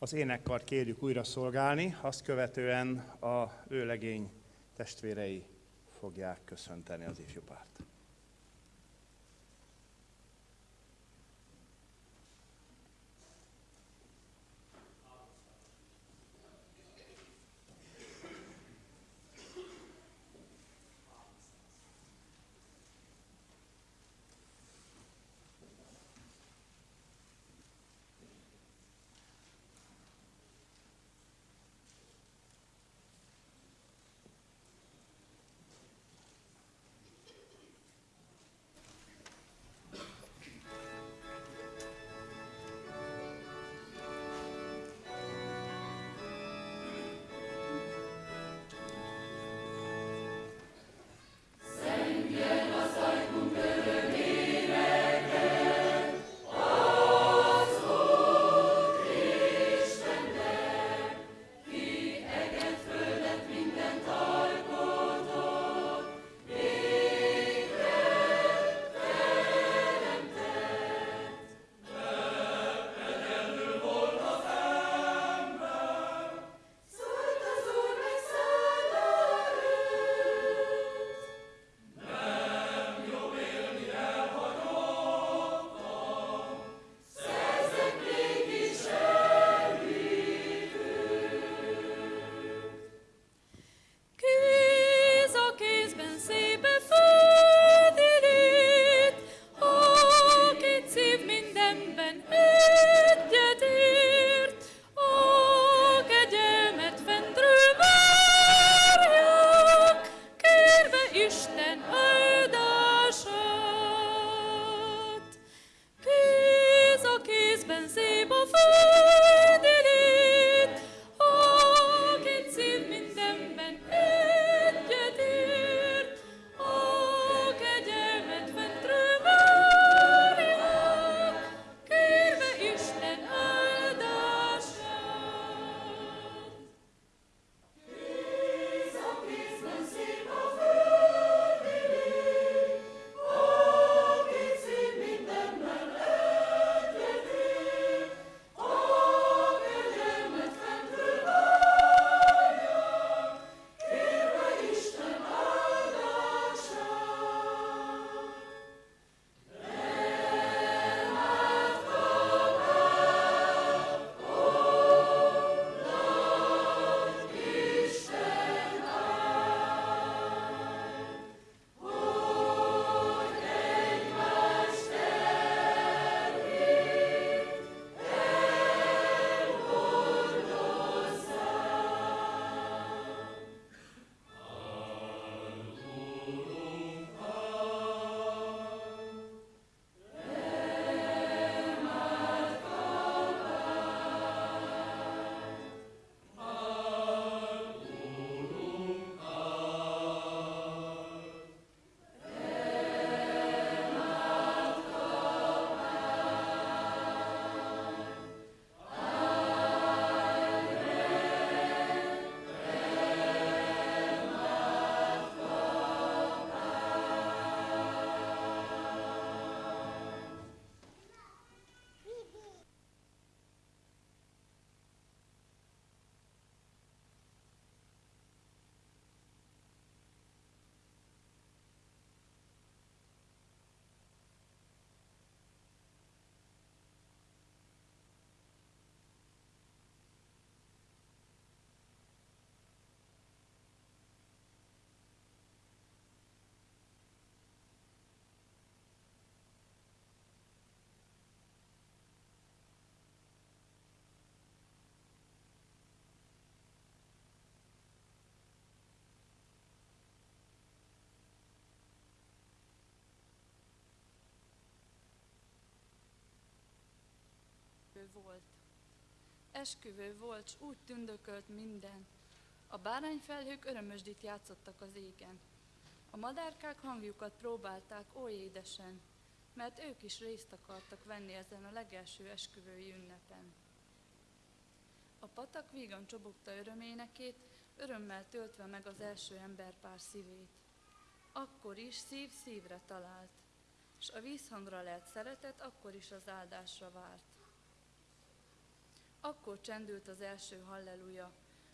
Az énekkart kérjük újra szolgálni, azt követően a vőlegény testvérei fogják köszönteni az ifjúpárt. Volt. Esküvő volt, s úgy tündökölt minden. A bárányfelhők örömösdit játszottak az égen. A madárkák hangjukat próbálták oly édesen, mert ők is részt akartak venni ezen a legelső esküvői ünnepen. A patak vígan csobogta öröménekét, örömmel töltve meg az első emberpár szívét. Akkor is szív szívre talált, és a vízhangra lelt szeretet akkor is az áldásra várt. Akkor csendült az első halleluja,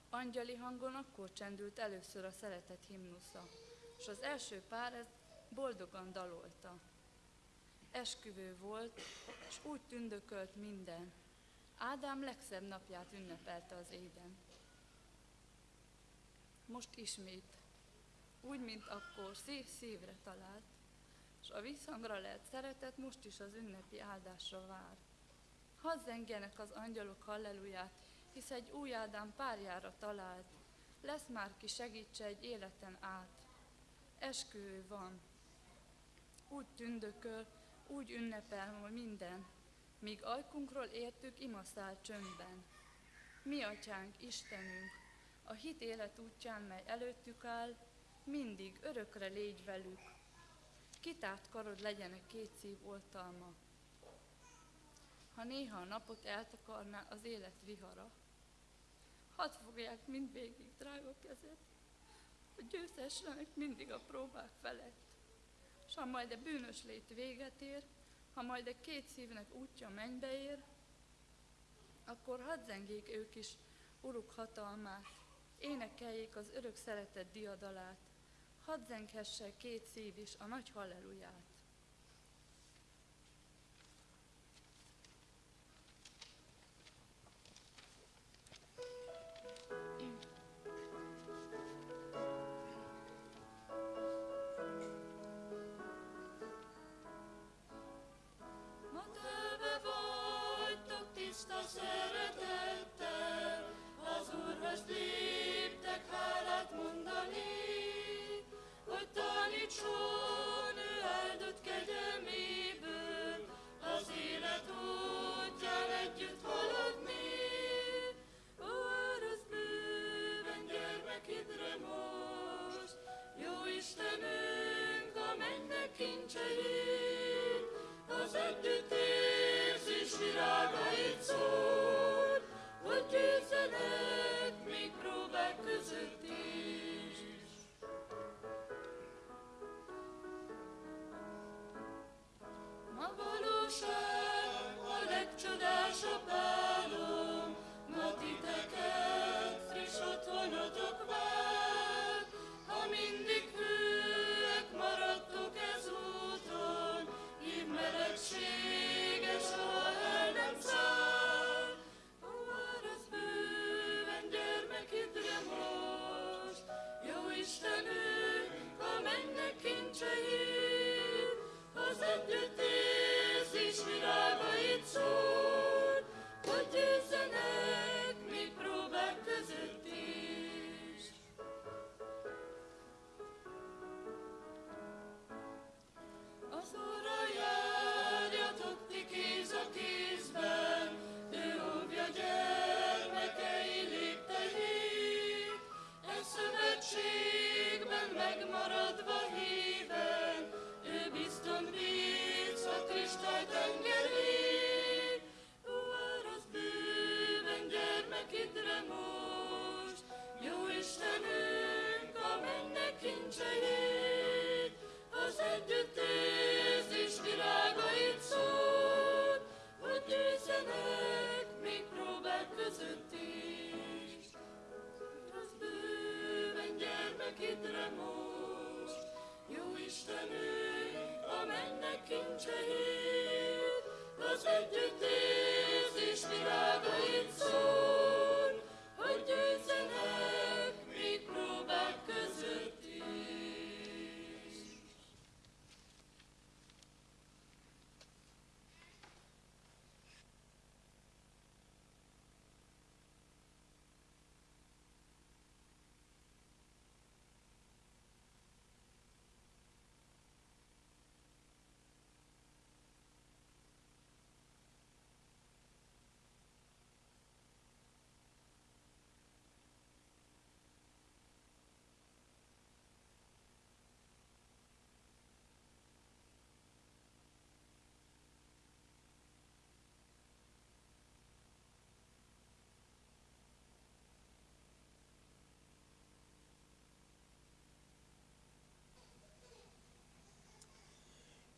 angyali hangon akkor csendült először a szeretet himnusza, és az első pár ezt boldogan dalolta. Esküvő volt, és úgy tündökölt minden. Ádám legszebb napját ünnepelte az éden. Most ismét, úgy, mint akkor, szív szívre talált, és a visszhangra lehet szeretet most is az ünnepi áldásra vár. Hadd az angyalok halleluját, hisz egy új Ádám párjára talált, lesz már ki segítse egy életen át. Esküvő van, úgy tündököl, úgy ünnepel hogy minden, míg ajkunkról értük imaszál csöndben. Mi atyánk, Istenünk, a hit élet útján, mely előttük áll, mindig örökre légy velük. Kitárt karod legyenek két szív oltalma. Ha néha a napot eltakarná az élet vihara, hadd fogják mindvégig drága kezed, hogy győzhessenek mindig a próbák felett. S ha majd a bűnös lét véget ér, ha majd a két szívnek útja mennybe ér, akkor hadd zengjék ők is uruk hatalmát, énekeljék az örök szeretet diadalát, hadd zenghesse két szív is a nagy halleluját. Szeretettel, az Úrhoz léptek hálát mondani, hogy tanítson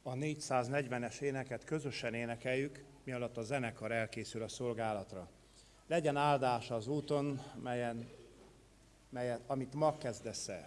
a 440-es éneket közösen énekeljük, mi alatt a zenekar elkészül a szolgálatra. Legyen áldás az úton, melyen, melyet, amit ma kezdesz el.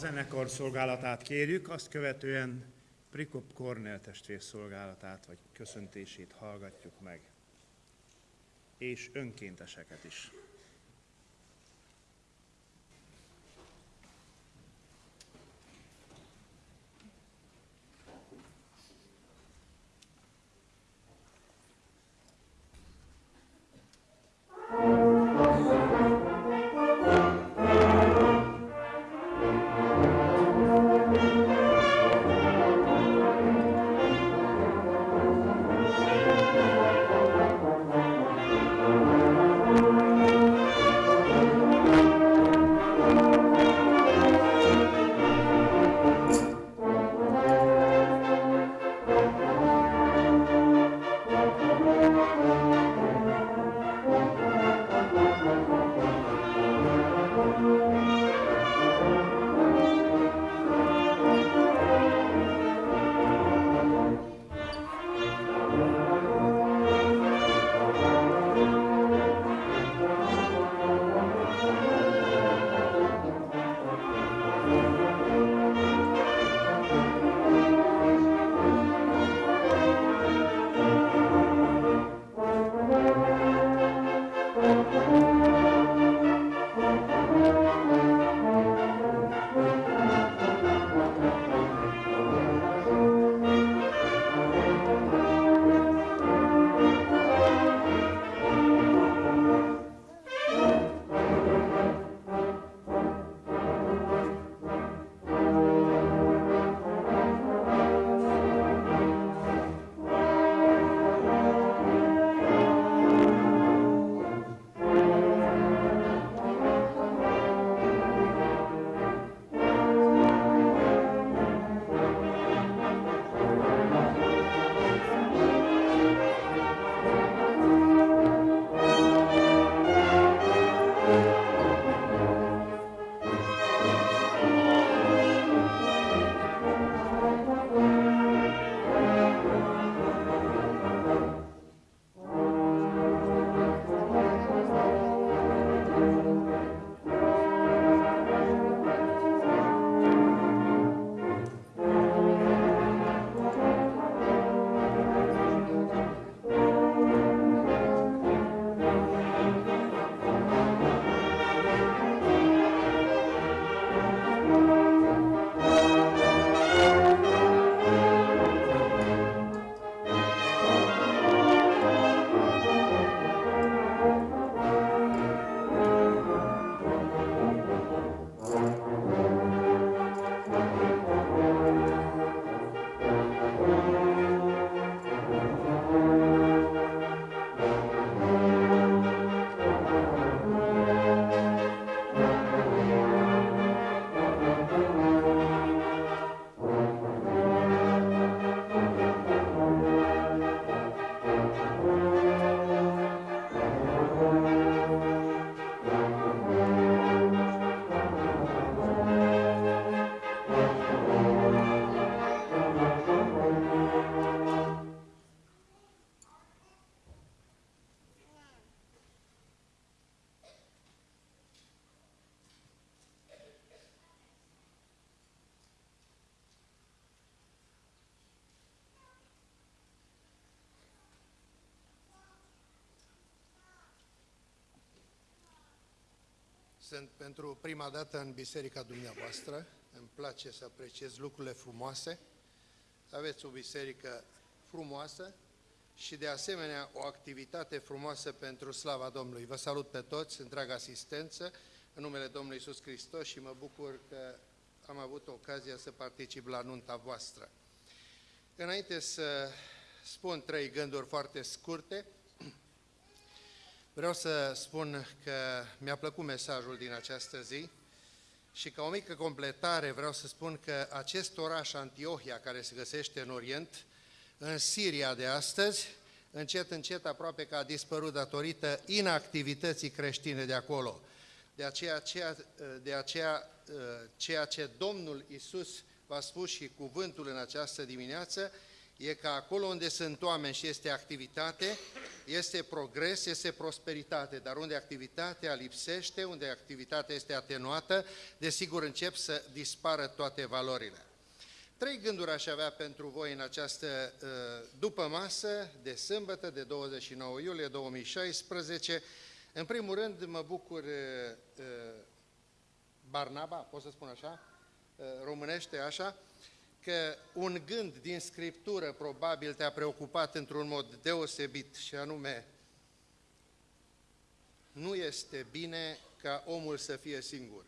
Zenekar szolgálatát kérjük, azt követően Prikop Kornél testvér szolgálatát vagy köszöntését hallgatjuk meg, és önkénteseket is. Sunt pentru prima dată în biserica dumneavoastră. Îmi place să apreciez lucrurile frumoase. Aveți o biserică frumoasă și de asemenea o activitate frumoasă pentru slava Domnului. Vă salut pe toți, întreaga asistență, în numele Domnului Isus Hristos și mă bucur că am avut ocazia să particip la nunta voastră. Înainte să spun trei gânduri foarte scurte, vreau să spun că mi-a plăcut mesajul din această zi și ca o mică completare vreau să spun că acest oraș Antiohia, care se găsește în Orient, în Siria de astăzi, încet, încet, aproape că a dispărut datorită inactivității creștine de acolo. De aceea, ceea, de aceea, ceea ce Domnul Isus v-a spus și cuvântul în această dimineață, e că acolo unde sunt oameni și este activitate, este progres, este prosperitate, dar unde activitatea lipsește, unde activitatea este atenuată, desigur încep să dispară toate valorile. Trei gânduri aș avea pentru voi în această uh, după masă de sâmbătă, de 29 iulie 2016. În primul rând, mă bucur uh, uh, Barnaba, pot să spun așa, românește așa, că un gând din Scriptură probabil te-a preocupat într-un mod deosebit și anume, nu este bine ca omul să fie singur.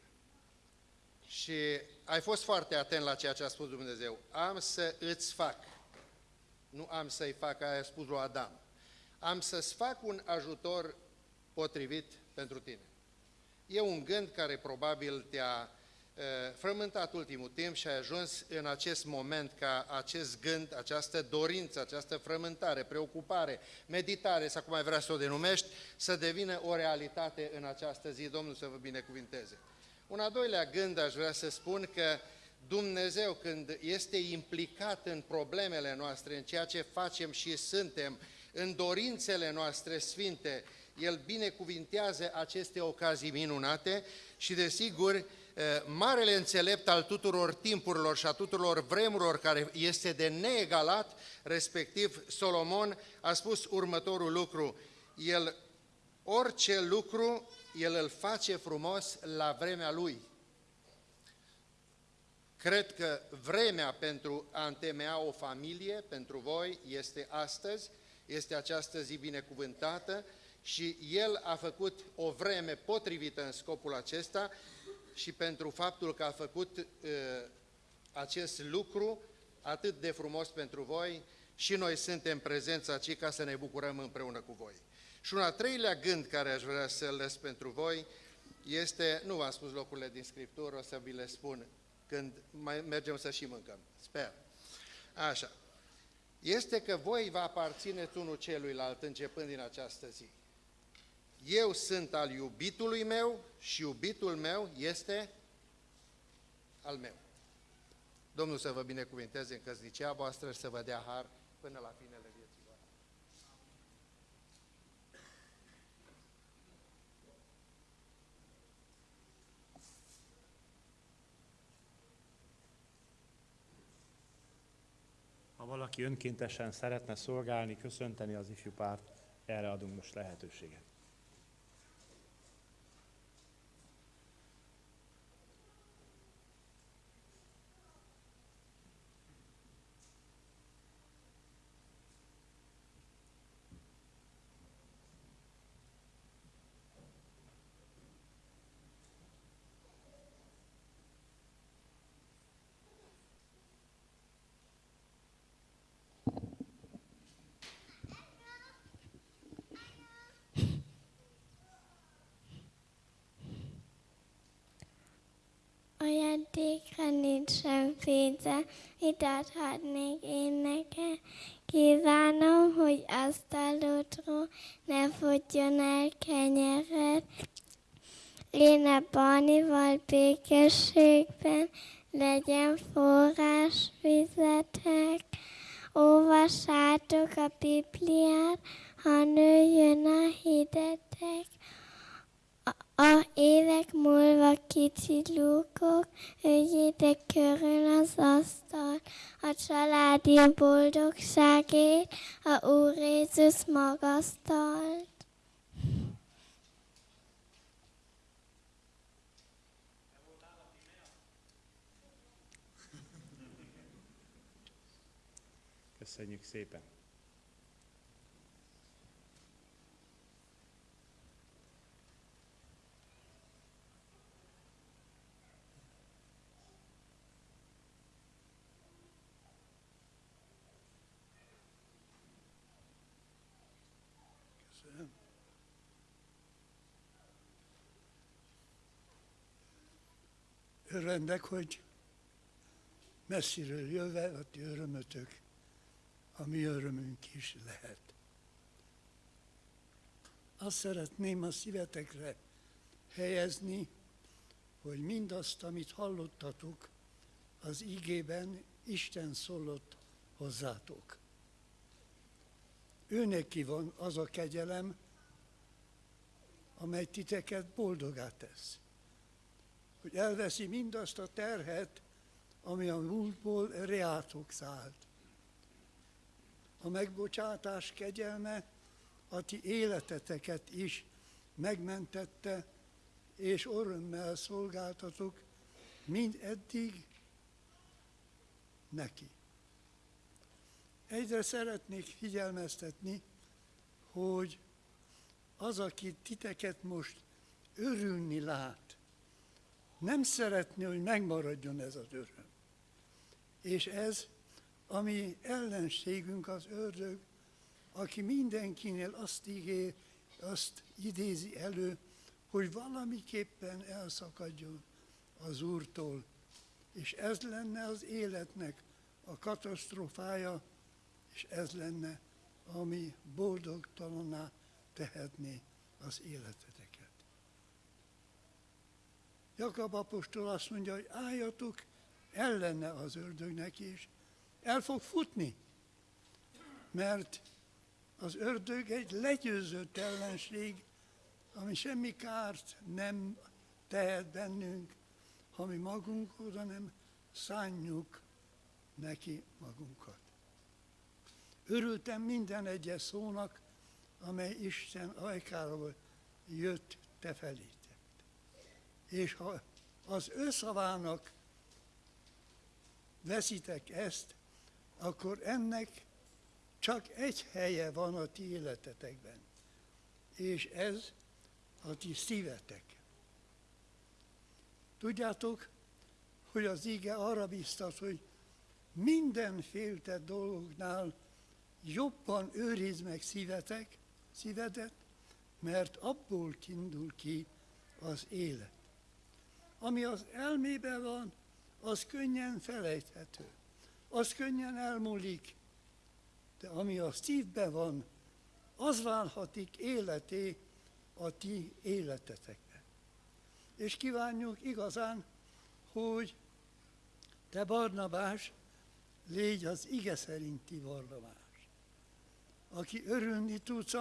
Și ai fost foarte atent la ceea ce a spus Dumnezeu. Am să îți fac. Nu am să-i fac, aia a spus lui Adam. Am să-ți fac un ajutor potrivit pentru tine. E un gând care probabil te-a frământat ultimul timp și ai ajuns în acest moment ca acest gând, această dorință, această frământare, preocupare, meditare, sau cum ai vrea să o denumești, să devină o realitate în această zi. Domnul să vă binecuvinteze. Un al doilea gând aș vrea să spun că Dumnezeu când este implicat în problemele noastre, în ceea ce facem și suntem, în dorințele noastre sfinte, El binecuvintează aceste ocazii minunate și desigur marele înțelept al tuturor timpurilor și a tuturor vremurilor care este de neegalat, respectiv Solomon a spus următorul lucru, el orice lucru el îl face frumos la vremea lui. Cred că vremea pentru a întemeia o familie pentru voi este astăzi, este această zi binecuvântată și El a făcut o vreme potrivită în scopul acesta și pentru faptul că a făcut uh, acest lucru atât de frumos pentru voi și noi suntem prezenți aici ca să ne bucurăm împreună cu voi. Și un al treilea gând care aș vrea să-l lăs pentru voi este, nu v-am spus locurile din Scriptură, o să vi le spun când mai mergem să și mâncăm, sper. Așa. Este că voi vă aparțineți unul celuilalt începând din această zi. Eu sunt al iubitului meu și iubitul meu este al meu. Domnul să vă binecuvinteze în căsnicia voastră și să vă dea har până la finele vieții. Ha valaki önkéntesen szeretne szolgálni, köszönteni az ifjú párt, erre adunk most lehetőséget. Ajándékra nincsen pénze, mit adhatnék én neked? Kívánom, hogy asztalodról ne fogjon el kenyered. Léne Barnival békességben legyen forrás vizetek. Olvassátok a Bibliát, ha nőjön a hidetek. A évek múlva kicsi lúkok, üljétek körül az asztal, a családi boldogságért, a Úr Jézus magasztalt. Köszönjük szépen! Örvendek, hogy messziről jöve a ti örömötök, a mi örömünk is lehet. Azt szeretném a szívetekre helyezni, hogy mindazt, amit hallottatok, az igében Isten szólott hozzátok. Őneki van az a kegyelem, amely titeket boldogá tesz. Hogy elveszi mindazt a terhet, ami a múltból reátok szállt. A megbocsátás kegyelme a ti életeteket is megmentette, és örömmel szolgáltatok mind eddig neki. Egyre szeretnék figyelmeztetni, hogy az, aki titeket most örülni lát, nem szeretné, hogy megmaradjon ez az öröm. És ez, ami ellenségünk az ördög, aki mindenkinél azt, ígér, azt idézi elő, hogy valamiképpen elszakadjon az Úrtól. És ez lenne az életnek a katasztrófája, és ez lenne, ami boldogtalaná tehetné az életeteket. Jakab apostol azt mondja, hogy álljatok ellene az ördögnek is, el fog futni, mert az ördög egy legyőzött ellenség, ami semmi kárt nem tehet bennünk, ha mi magunk oda nem szánjuk neki magunkat. Örültem minden egyes szónak, amely Isten ajkáról jött te felétek. És ha az ő szavának veszitek ezt, akkor ennek csak egy helye van a ti életetekben, és ez a ti szívetek. Tudjátok, hogy az ige arra biztat, hogy minden féltett dolgoknál jobban őrizd meg szívetek, szívedet, mert abból indul ki az élet. Ami az elmében van, az könnyen felejthető, az könnyen elmúlik, de ami a szívben van, az válhatik életé a ti életetekben. És kívánjuk igazán, hogy te Barnabás, légy az ige szerinti Barnabás aki örülni tudsz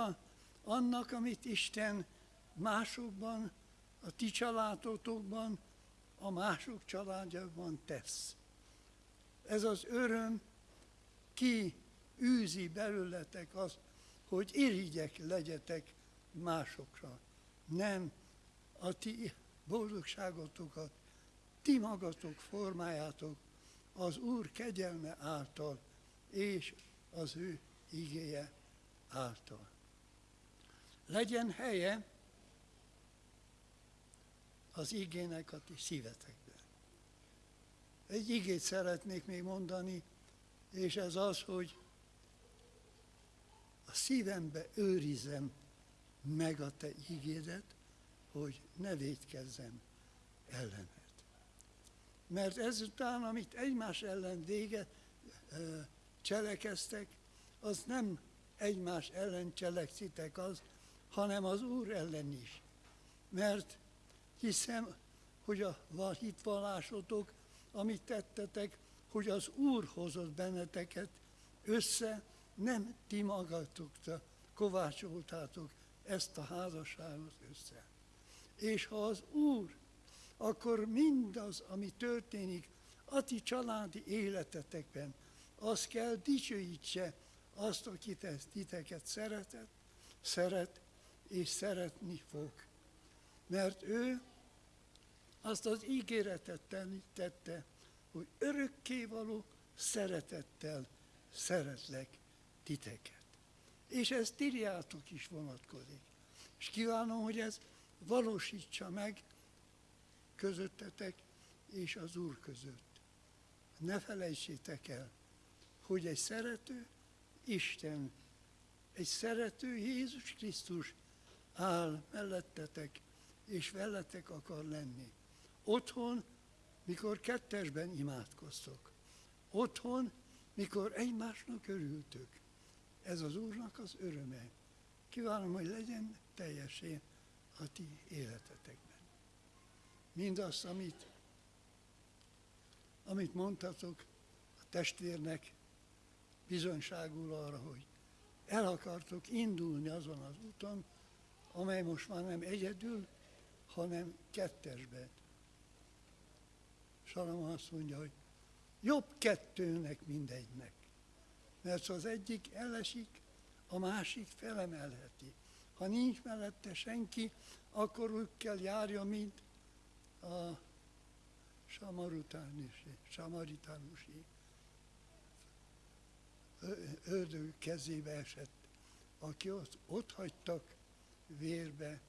annak, amit Isten másokban, a ti családotokban, a mások családjában tesz. Ez az öröm ki űzi belőletek az, hogy irigyek legyetek másokra. Nem a ti boldogságotokat, ti magatok formájátok az Úr kegyelme által és az ő igéje által. Legyen helye az igének a ti szívetekben. Egy igét szeretnék még mondani, és ez az, hogy a szívembe őrizem meg a te igédet, hogy ne védkezzem ellened. Mert ezután, amit egymás ellen vége cselekeztek, az nem egymás ellen cselekszitek az, hanem az Úr ellen is. Mert hiszem, hogy a hitvallásotok, amit tettetek, hogy az Úr hozott benneteket össze, nem ti magatok kovácsoltátok ezt a házasságot össze. És ha az Úr, akkor mindaz, ami történik a ti családi életetekben, az kell dicsőítse azt, aki titeket szeretett, szeret és szeretni fog. Mert ő azt az ígéretet tette, hogy örökkévaló szeretettel szeretlek titeket. És ez Tiriátok is vonatkozik. És kívánom, hogy ez valósítsa meg közöttetek és az Úr között. Ne felejtsétek el, hogy egy szerető Isten, egy szerető Jézus Krisztus áll mellettetek, és veletek akar lenni. Otthon, mikor kettesben imádkoztok. Otthon, mikor egymásnak örültök. Ez az Úrnak az öröme. Kívánom, hogy legyen teljesén a ti életetekben. Mindazt, amit, amit mondhatok a testvérnek, bizonyságul arra, hogy el akartok indulni azon az úton, amely most már nem egyedül, hanem kettesben. Salama azt mondja, hogy jobb kettőnek mindegynek. Mert ha az egyik elesik, a másik felemelheti. Ha nincs mellette senki, akkor úgy kell járja, mint a samaritánusi, samaritánusi ördög kezébe esett, aki ott, ott hagytak vérbe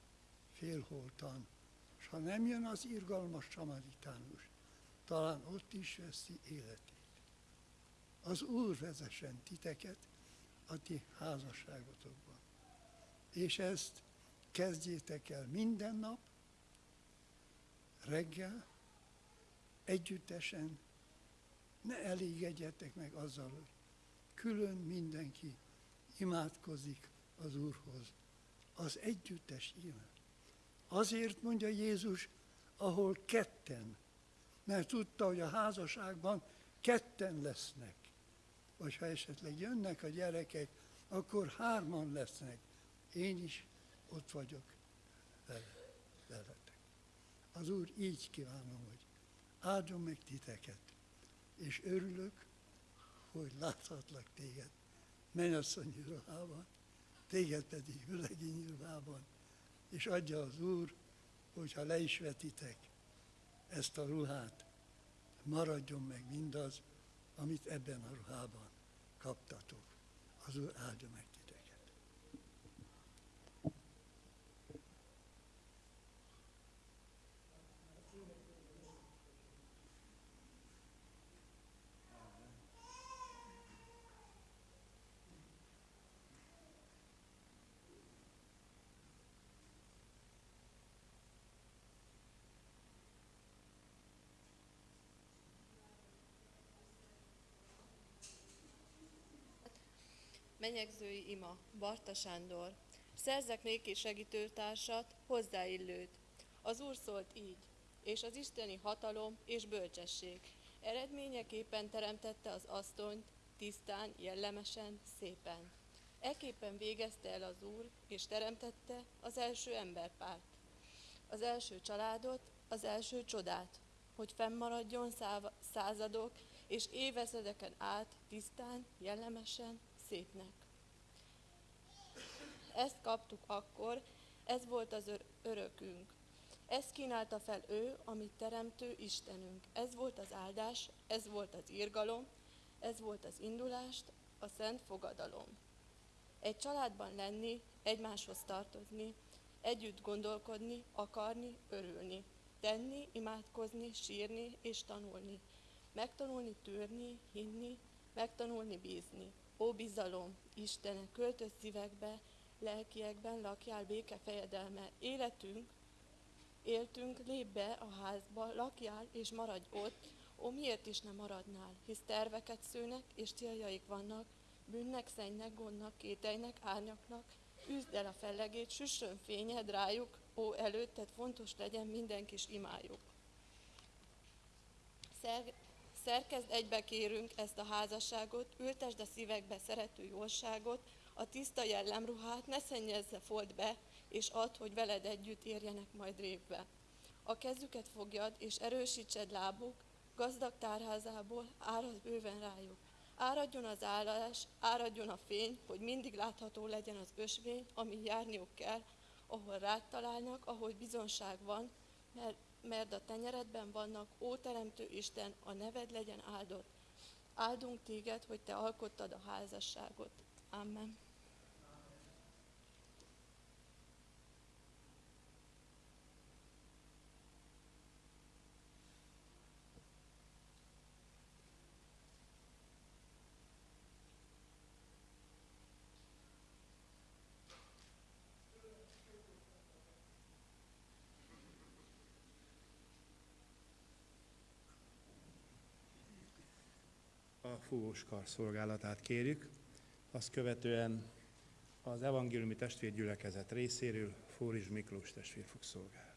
félholtan. És ha nem jön az irgalmas samaritánus, talán ott is veszi életét. Az Úr vezessen titeket a ti házasságotokban. És ezt kezdjétek el minden nap, reggel, együttesen, ne elégedjetek meg azzal, hogy külön mindenki imádkozik az Úrhoz. Az együttes imád. Azért mondja Jézus, ahol ketten, mert tudta, hogy a házasságban ketten lesznek. Vagy ha esetleg jönnek a gyerekek, akkor hárman lesznek. Én is ott vagyok vele, veletek. Az Úr így kívánom, hogy áldjon meg titeket, és örülök, hogy láthatlak téged mennyasszonyi ruhában, téged pedig ülegényi ruhában, és adja az Úr, hogyha le is vetitek ezt a ruhát, maradjon meg mindaz, amit ebben a ruhában kaptatok. Az Úr áldja meg titeket. Menyegzői ima, Barta Sándor. Szerzek néki segítőtársat, hozzáillőt. Az Úr szólt így, és az isteni hatalom és bölcsesség. Eredményeképpen teremtette az asztonyt, tisztán, jellemesen, szépen. Eképpen végezte el az Úr, és teremtette az első emberpárt. Az első családot, az első csodát, hogy fennmaradjon századok és évezredeken át tisztán, jellemesen, szépnek. Ezt kaptuk akkor, ez volt az ör- örökünk. Ezt kínálta fel ő, amit teremtő Istenünk. Ez volt az áldás, ez volt az irgalom, ez volt az indulást, a szent fogadalom. Egy családban lenni, egymáshoz tartozni, együtt gondolkodni, akarni, örülni, tenni, imádkozni, sírni és tanulni, megtanulni tűrni, hinni, megtanulni bízni. Ó bizalom, Istenek, költöz szívekbe, lelkiekben lakjál béke fejedelme. Életünk, éltünk, lép be a házba, lakjál és maradj ott, ó miért is nem maradnál, hisz terveket szőnek és céljaik vannak, bűnnek, szennynek, gondnak, kételynek, árnyaknak, üzd el a fellegét, süssön fényed rájuk, ó előtted fontos legyen minden kis imájuk. Szer- szerkezd egybe kérünk ezt a házasságot, ültesd a szívekbe szerető jóságot, a tiszta jellemruhát ne szennyezze fold be, és add, hogy veled együtt érjenek majd révbe. A kezüket fogjad, és erősítsed lábuk, gazdag tárházából árad bőven rájuk. Áradjon az állás, áradjon a fény, hogy mindig látható legyen az ösvény, ami járniuk kell, ahol rád találnak, ahol bizonság van, mert, mert a tenyeredben vannak, ó Teremtő Isten, a neved legyen áldott. Áldunk téged, hogy te alkottad a házasságot. Amen. A fúvós kar szolgálatát kérjük. Azt követően az evangéliumi testvérgyülekezet részéről Fóris Miklós testvér fog szolgálni.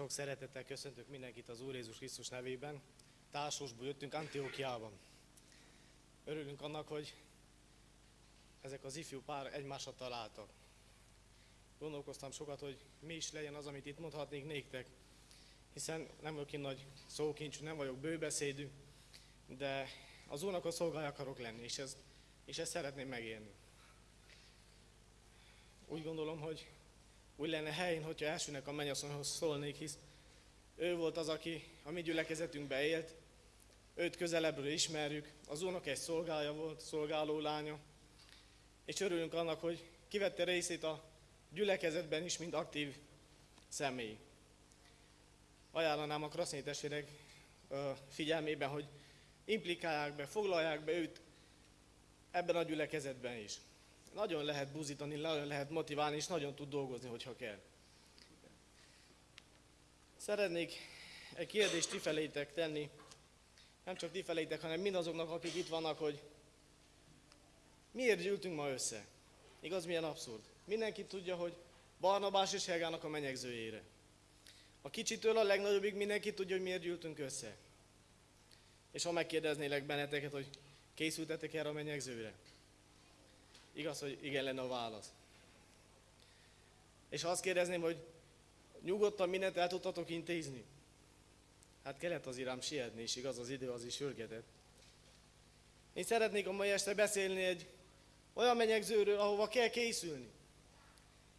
Sok szeretettel köszöntök mindenkit az Úr Jézus Krisztus nevében. Társosból jöttünk Antiochiában. Örülünk annak, hogy ezek az ifjú pár egymásra találtak. Gondolkoztam sokat, hogy mi is legyen az, amit itt mondhatnék néktek, hiszen nem vagyok én nagy szókincsű, nem vagyok bőbeszédű, de az Úrnak a szolgája akarok lenni, és, ez, és ezt szeretném megélni. Úgy gondolom, hogy úgy lenne helyén, hogyha elsőnek a mennyasszonyhoz szólnék, hisz ő volt az, aki a mi gyülekezetünkbe élt, őt közelebbről ismerjük, az úrnak egy szolgája volt, szolgáló lánya, és örülünk annak, hogy kivette részét a gyülekezetben is, mint aktív személy. Ajánlanám a kraszné testvérek figyelmében, hogy implikálják be, foglalják be őt ebben a gyülekezetben is. Nagyon lehet buzítani, nagyon lehet motiválni, és nagyon tud dolgozni, hogyha kell. Szeretnék egy kérdést ti felétek tenni, nem csak ti felétek, hanem mindazoknak, akik itt vannak, hogy miért gyűltünk ma össze? Igaz, milyen abszurd? mindenki tudja, hogy Barnabás és Helgának a menyegzőjére. A kicsitől a legnagyobbig mindenki tudja, hogy miért gyűltünk össze. És ha megkérdeznélek benneteket, hogy készültetek erre a menyegzőre? Igaz, hogy igen lenne a válasz. És azt kérdezném, hogy nyugodtan mindent el tudtatok intézni? Hát kellett az irám sietni, és igaz, az idő az is sürgetett. Én szeretnék a mai este beszélni egy olyan menyegzőről, ahova kell készülni.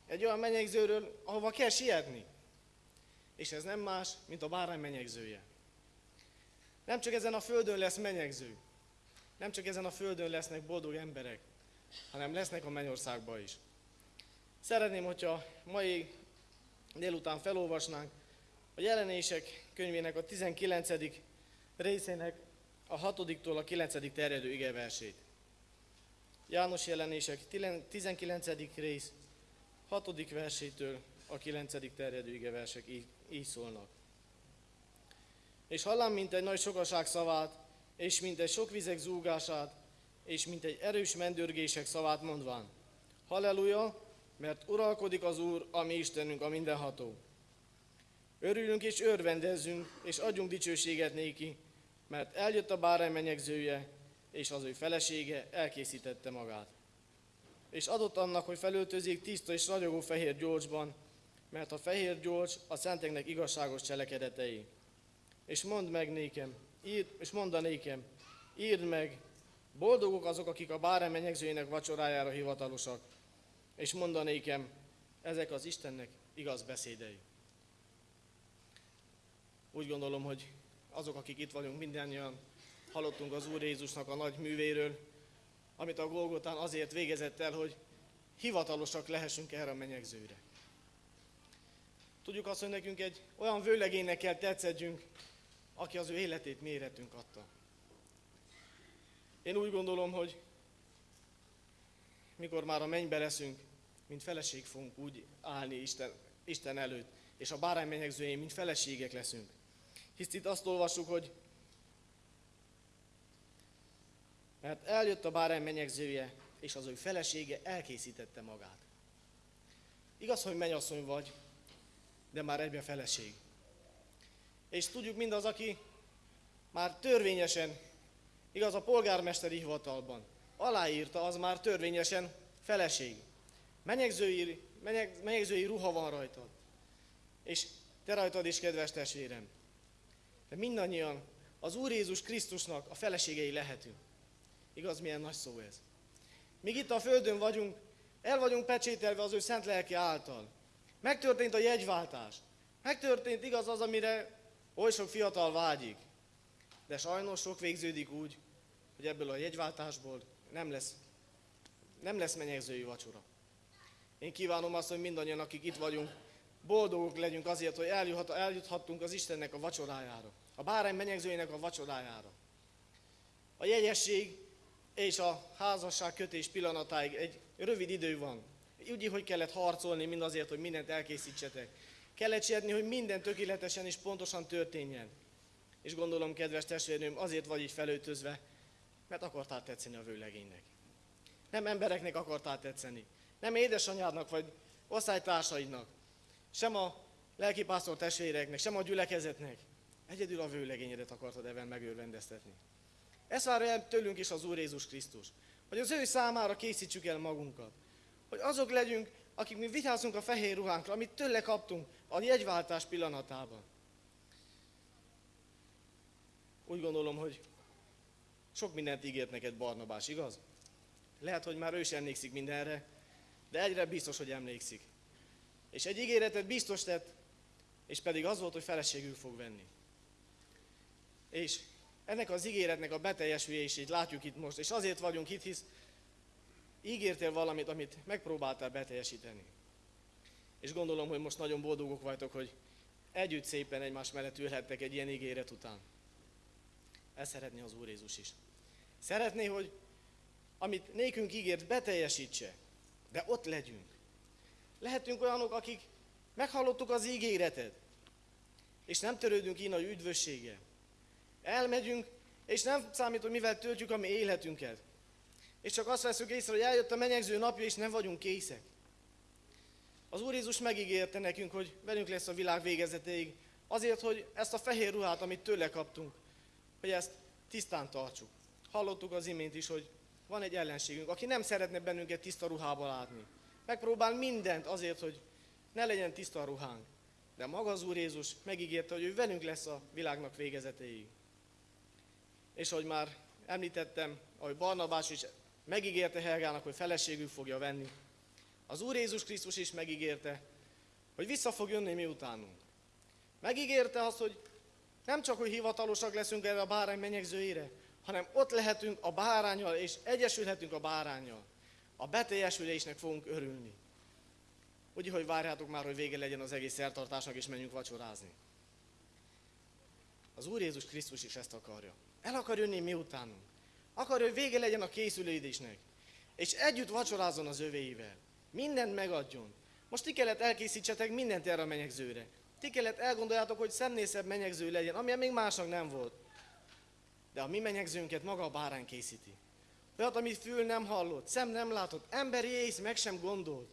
Egy olyan menyegzőről, ahova kell sietni. És ez nem más, mint a bárány menyegzője. Nem csak ezen a földön lesz menyegző, nem csak ezen a földön lesznek boldog emberek, hanem lesznek a mennyországban is. Szeretném, hogyha mai délután felolvasnánk a jelenések könyvének a 19. részének a 6-tól a 9. terjedő igeversét. János jelenések 19. rész 6. versétől a 9. terjedő igeversek így, így szólnak. És hallám, mint egy nagy sokaság szavát, és mint egy sok vizek zúgását, és mint egy erős mendörgések szavát mondván. Halleluja, mert uralkodik az Úr, a mi Istenünk, a mindenható. Örülünk és örvendezzünk, és adjunk dicsőséget néki, mert eljött a bárány menyegzője, és az ő felesége elkészítette magát. És adott annak, hogy felöltözik tiszta és ragyogó fehér gyolcsban, mert a fehér gyolcs a szenteknek igazságos cselekedetei. És mondd meg nékem, írd, és mondd nékem, írd meg, boldogok azok, akik a bárány menyegzőjének vacsorájára hivatalosak, és mondanékem, ezek az Istennek igaz beszédei. Úgy gondolom, hogy azok, akik itt vagyunk, mindannyian hallottunk az Úr Jézusnak a nagy művéről, amit a Golgotán azért végezett el, hogy hivatalosak lehessünk erre a menyegzőre. Tudjuk azt, hogy nekünk egy olyan vőlegénynek kell tetszedjünk, aki az ő életét méretünk adta. Én úgy gondolom, hogy mikor már a mennybe leszünk, mint feleség fogunk úgy állni Isten, Isten előtt, és a bárány menyegzőjén, mint feleségek leszünk. Hisz itt azt olvassuk, hogy mert eljött a bárány menyegzője, és az ő felesége elkészítette magát. Igaz, hogy mennyasszony vagy, de már egyben feleség. És tudjuk mindaz, aki már törvényesen, igaz a polgármesteri hivatalban, aláírta, az már törvényesen feleség. Menyegzői, menyeg, menyegzői ruha van rajtad. És te rajtad is, kedves testvérem. De mindannyian az Úr Jézus Krisztusnak a feleségei lehetünk. Igaz, milyen nagy szó ez. Míg itt a Földön vagyunk, el vagyunk pecsételve az ő szent lelke által. Megtörtént a jegyváltás. Megtörtént igaz az, amire oly sok fiatal vágyik. De sajnos sok végződik úgy, hogy ebből a jegyváltásból nem lesz, nem lesz menyegzői vacsora. Én kívánom azt, hogy mindannyian, akik itt vagyunk, boldogok legyünk azért, hogy eljuthat, eljuthattunk az Istennek a vacsorájára. A bárány menyegzőjének a vacsorájára. A jegyesség és a házasság kötés pillanatáig egy rövid idő van. Úgy, hogy kellett harcolni mindazért, hogy mindent elkészítsetek. Kellett sietni, hogy minden tökéletesen és pontosan történjen. És gondolom, kedves testvérnőm, azért vagy így felöltözve, mert akartál tetszeni a vőlegénynek. Nem embereknek akartál tetszeni. Nem édesanyádnak vagy osztálytársaidnak. Sem a lelkipásztor testvéreknek, sem a gyülekezetnek. Egyedül a vőlegényedet akartad ebben megőrvendeztetni. Ezt várja el tőlünk is az Úr Jézus Krisztus. Hogy az ő számára készítsük el magunkat. Hogy azok legyünk, akik mi vigyázunk a fehér ruhánkra, amit tőle kaptunk a jegyváltás pillanatában. Úgy gondolom, hogy sok mindent ígért neked Barnabás, igaz? Lehet, hogy már ő is emlékszik mindenre, de egyre biztos, hogy emlékszik. És egy ígéretet biztos tett, és pedig az volt, hogy feleségül fog venni. És ennek az ígéretnek a beteljesülését látjuk itt most, és azért vagyunk itt, hisz ígértél valamit, amit megpróbáltál beteljesíteni. És gondolom, hogy most nagyon boldogok vagytok, hogy együtt szépen egymás mellett ülhettek egy ilyen ígéret után. Ezt szeretné az Úr Jézus is. Szeretné, hogy amit nékünk ígért, beteljesítse, de ott legyünk. Lehetünk olyanok, akik meghallottuk az ígéretet, és nem törődünk így nagy üdvösséggel. Elmegyünk, és nem számít, hogy mivel töltjük a mi életünket. És csak azt veszük észre, hogy eljött a menyegző napja, és nem vagyunk készek. Az Úr Jézus megígérte nekünk, hogy velünk lesz a világ végezetéig, azért, hogy ezt a fehér ruhát, amit tőle kaptunk, hogy ezt tisztán tartsuk. Hallottuk az imént is, hogy van egy ellenségünk, aki nem szeretne bennünket tiszta ruhába látni. Megpróbál mindent azért, hogy ne legyen tiszta a ruhánk. De maga az Úr Jézus megígérte, hogy ő velünk lesz a világnak végezetéig. És ahogy már említettem, ahogy Barnabás is megígérte Helgának, hogy feleségül fogja venni, az Úr Jézus Krisztus is megígérte, hogy vissza fog jönni mi utánunk. Megígérte azt, hogy nem csak, hogy hivatalosak leszünk erre a bárány menyegzőjére, hanem ott lehetünk a bárányjal, és egyesülhetünk a bárányjal. A beteljesülésnek fogunk örülni. Úgy, hogy várjátok már, hogy vége legyen az egész szertartásnak, és menjünk vacsorázni. Az Úr Jézus Krisztus is ezt akarja. El akar jönni mi utánunk. Akarja, hogy vége legyen a készülődésnek. És együtt vacsorázzon az övéivel. Mindent megadjon. Most ti kellett elkészítsetek mindent erre a menyegzőre. Ti kellett elgondoljátok, hogy szemnészebb menyegző legyen, amilyen még másnak nem volt. De a mi menyegzőnket maga a bárány készíti. Olyat, amit fül nem hallott, szem nem látott, emberi ész meg sem gondolt.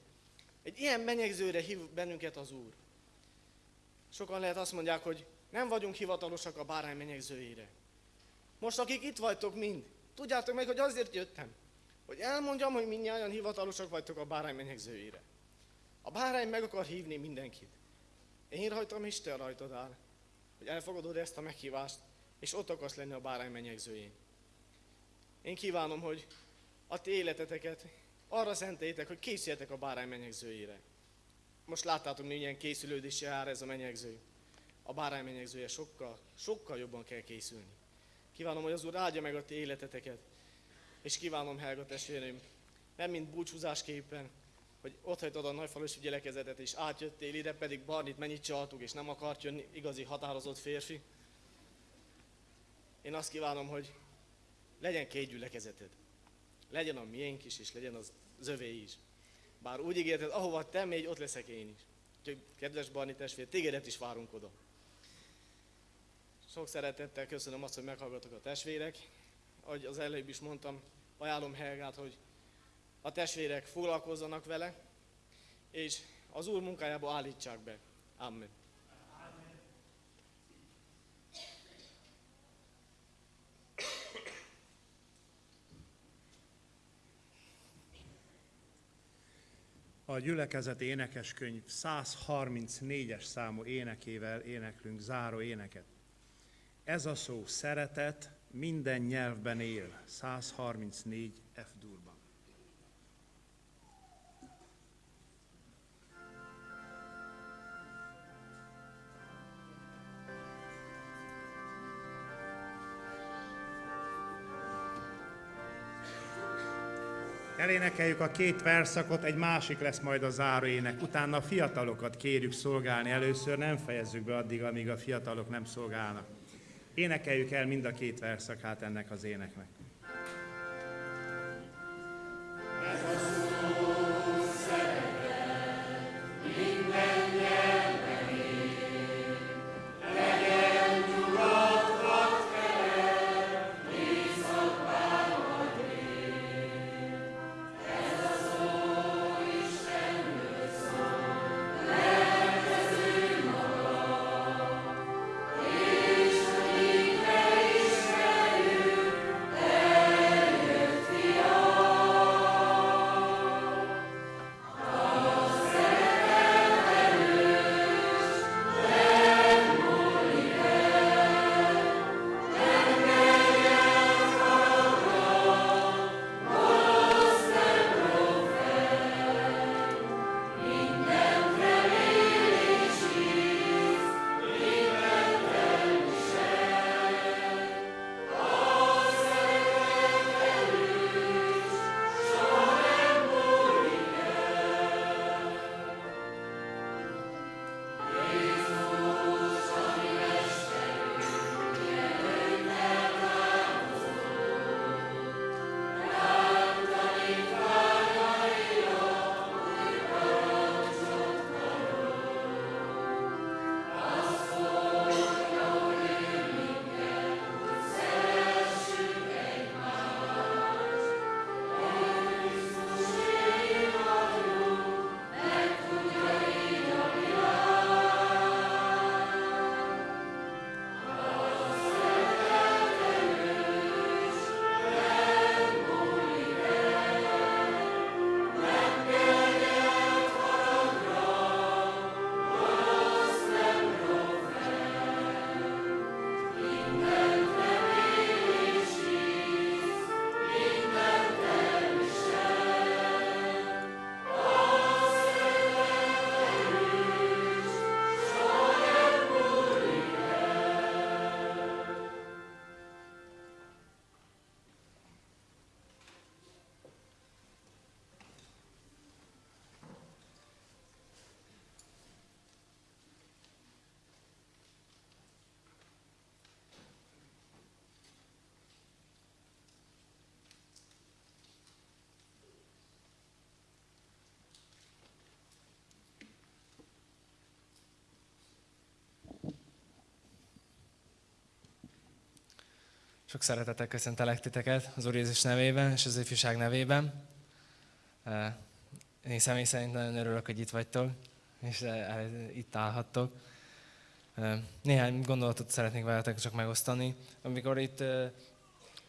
Egy ilyen menyegzőre hív bennünket az Úr. Sokan lehet azt mondják, hogy nem vagyunk hivatalosak a bárány menyegzőjére. Most akik itt vagytok mind, tudjátok meg, hogy azért jöttem, hogy elmondjam, hogy mindnyáján hivatalosak vagytok a bárány menyegzőjére. A bárány meg akar hívni mindenkit. Én rajtam, te rajtad áll, hogy elfogadod ezt a meghívást, és ott akarsz lenni a bárány menyegzőjén. Én kívánom, hogy a ti életeteket arra szentélytek, hogy készüljetek a bárány menyegzőjére. Most láttátok, milyen készülődési jár ez a menyegző. A bárány menyegzője sokkal, sokkal jobban kell készülni. Kívánom, hogy az Úr áldja meg a ti életeteket, és kívánom, Helga testvérem, nem mint búcsúzásképpen, hogy ott hagytad a nagyfalusi gyülekezetet, és átjöttél ide, pedig Barnit mennyit csaltuk, és nem akart jönni igazi határozott férfi. Én azt kívánom, hogy legyen két gyülekezeted. Legyen a miénk is, és legyen az, övé is. Bár úgy ígérted, ahova te mégy, ott leszek én is. Úgyhogy, kedves Barni testvér, tégedet is várunk oda. Sok szeretettel köszönöm azt, hogy meghallgatok a testvérek. Ahogy az előbb is mondtam, ajánlom Helgát, hogy a testvérek foglalkozzanak vele, és az Úr munkájába állítsák be. Amen. A gyülekezet énekeskönyv 134-es számú énekével éneklünk záró éneket. Ez a szó szeretet minden nyelvben él, 134 Elénekeljük a két verszakot, egy másik lesz majd a záróének. Utána a fiatalokat kérjük szolgálni. Először nem fejezzük be addig, amíg a fiatalok nem szolgálnak. Énekeljük el mind a két verszakát ennek az éneknek. Sok szeretettel köszöntelek titeket az Úr Jézus nevében és az ifjúság nevében. Én személy szerint nagyon örülök, hogy itt vagytok, és itt állhattok. Néhány gondolatot szeretnék veletek csak megosztani. Amikor itt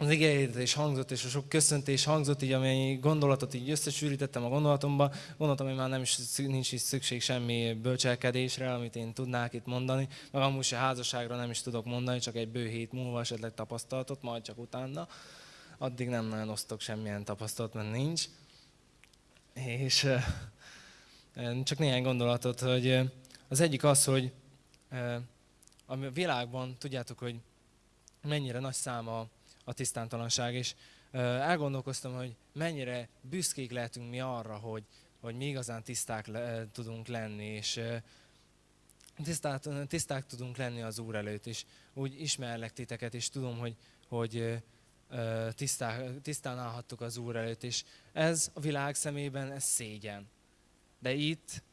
az igényhirdetés hangzott, és a sok köszöntés hangzott, így amennyi gondolatot így összesűrítettem a gondolatomba, gondoltam, hogy már nem is, nincs is szükség semmi bölcselkedésre, amit én tudnák itt mondani, meg amúgy se házasságra nem is tudok mondani, csak egy bő hét múlva esetleg tapasztalatot, majd csak utána. Addig nem nagyon osztok semmilyen tapasztalat, mert nincs. És csak néhány gondolatot, hogy az egyik az, hogy a világban, tudjátok, hogy mennyire nagy száma a tisztántalanság, és elgondolkoztam, hogy mennyire büszkék lehetünk mi arra, hogy, hogy mi igazán tiszták le, tudunk lenni, és tisztát, tiszták tudunk lenni az Úr előtt, és úgy ismerlek titeket, és tudom, hogy, hogy tisztá, tisztán állhattuk az Úr előtt, és ez a világ szemében ez szégyen. De itt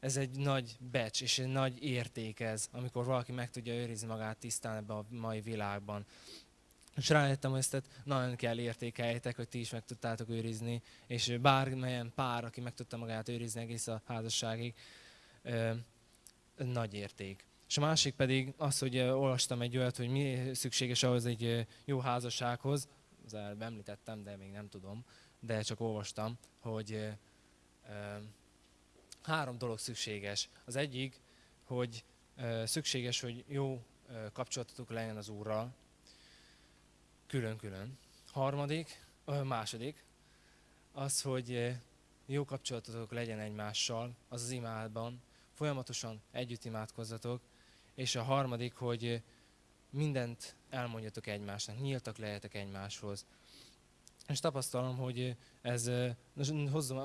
ez egy nagy becs, és egy nagy érték ez, amikor valaki meg tudja őrizni magát tisztán ebben a mai világban. És rájöttem, hogy ezt nagyon kell értékeljétek, hogy ti is meg tudtátok őrizni, és bármilyen pár, aki meg tudta magát őrizni egész a házasságig, nagy érték. És a másik pedig az, hogy olvastam egy olyat, hogy mi szükséges ahhoz egy jó házassághoz, az előbb említettem, de még nem tudom, de csak olvastam, hogy három dolog szükséges. Az egyik, hogy szükséges, hogy jó kapcsolatotok legyen az Úrral, külön-külön. Harmadik, második, az, hogy jó kapcsolatotok legyen egymással, az az imádban, folyamatosan együtt imádkozzatok, és a harmadik, hogy mindent elmondjatok egymásnak, nyíltak lehetek egymáshoz. És tapasztalom, hogy ez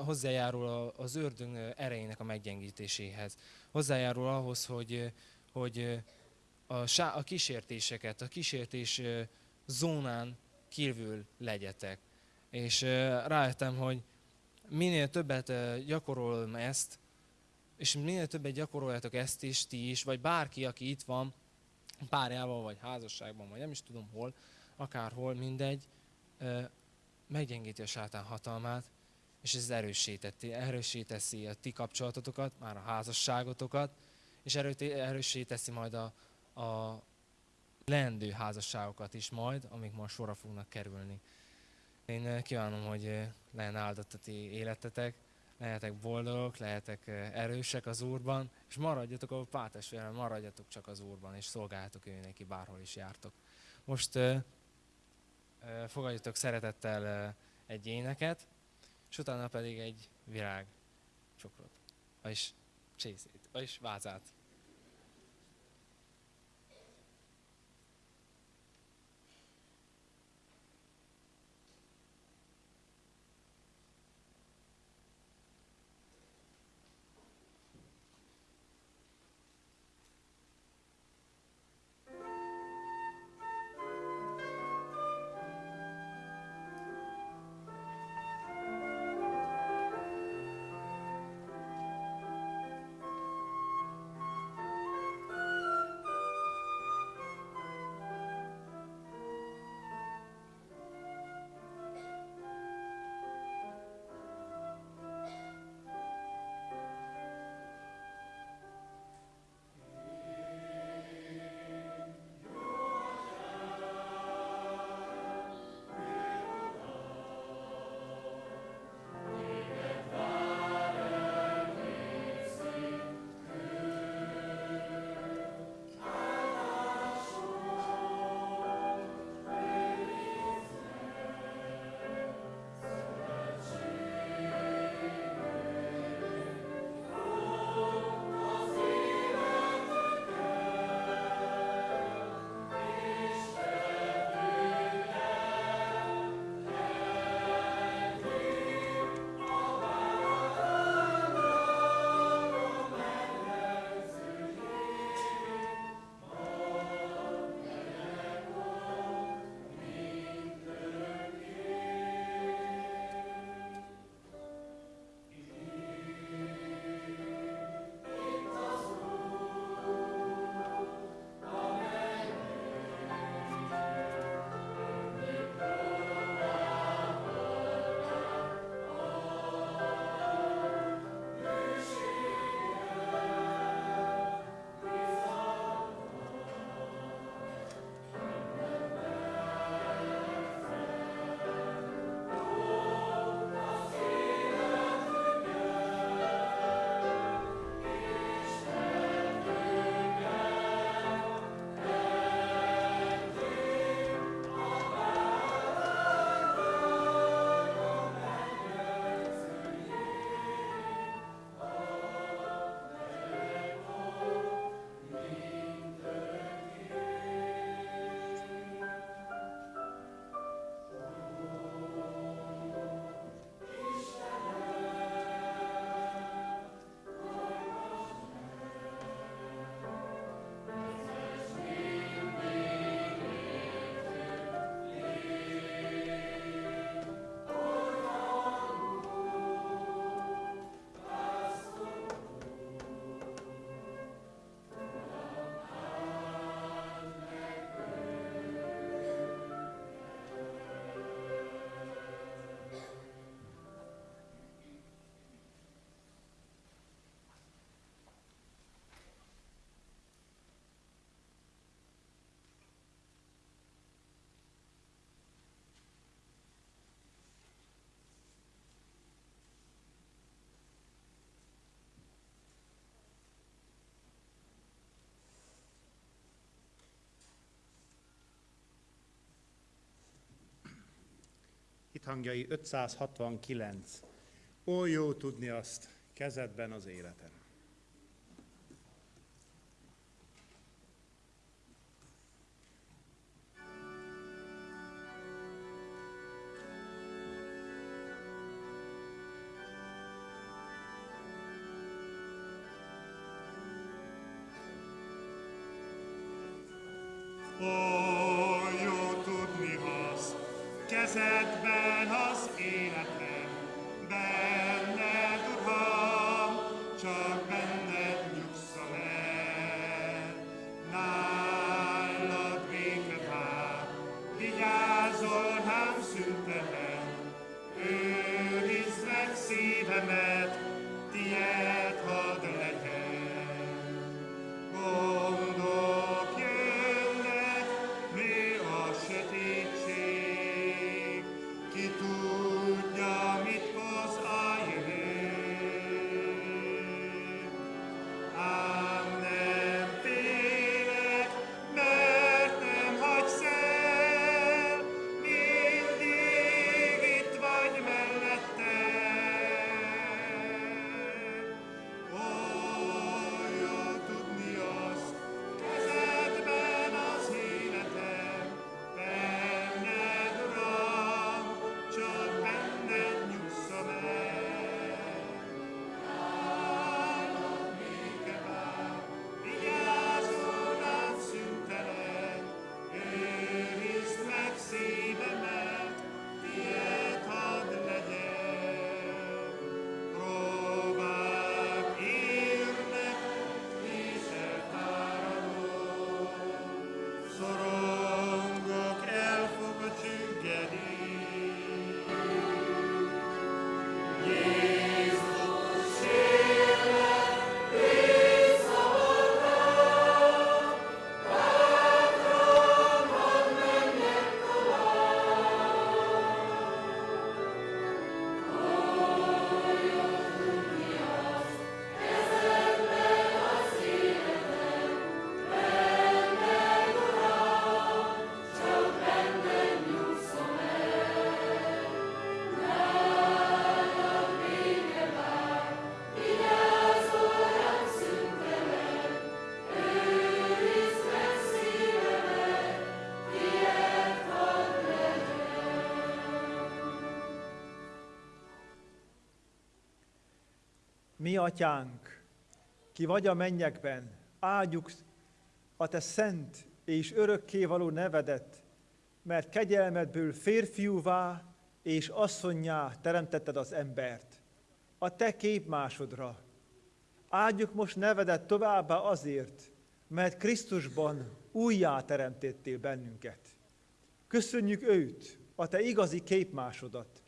hozzájárul az ördög erejének a meggyengítéséhez. Hozzájárul ahhoz, hogy, hogy a, a kísértéseket, a kísértés zónán kívül legyetek. És rájöttem, hogy minél többet gyakorolom ezt, és minél többet gyakoroljátok ezt is, ti is, vagy bárki, aki itt van, párjával, vagy házasságban, vagy nem is tudom hol, akárhol, mindegy, meggyengíti a sátán hatalmát, és ez erősíteti, erősíteszi a ti kapcsolatotokat, már a házasságotokat, és erősíteszi majd a, a leendő házasságokat is majd, amik majd sorra fognak kerülni. Én eh, kívánom, hogy eh, legyen áldott a ti életetek, lehetek boldogok, lehetek eh, erősek az Úrban, és maradjatok a pátestvérem, maradjatok csak az Úrban, és szolgáljatok ő neki, bárhol is jártok. Most eh, eh, fogadjatok szeretettel eh, egy éneket, és utána pedig egy virág csokrot, vagyis csészét, vagyis vázát. Hithangjai 569. Ó, jó tudni azt, kezedben az életem. Mi atyánk, ki vagy a mennyekben, áldjuk a te szent és örökkévaló nevedet, mert kegyelmedből férfiúvá és asszonyá teremtetted az embert, a te képmásodra. Áldjuk most nevedet továbbá azért, mert Krisztusban újjá teremtettél bennünket. Köszönjük őt, a te igazi képmásodat,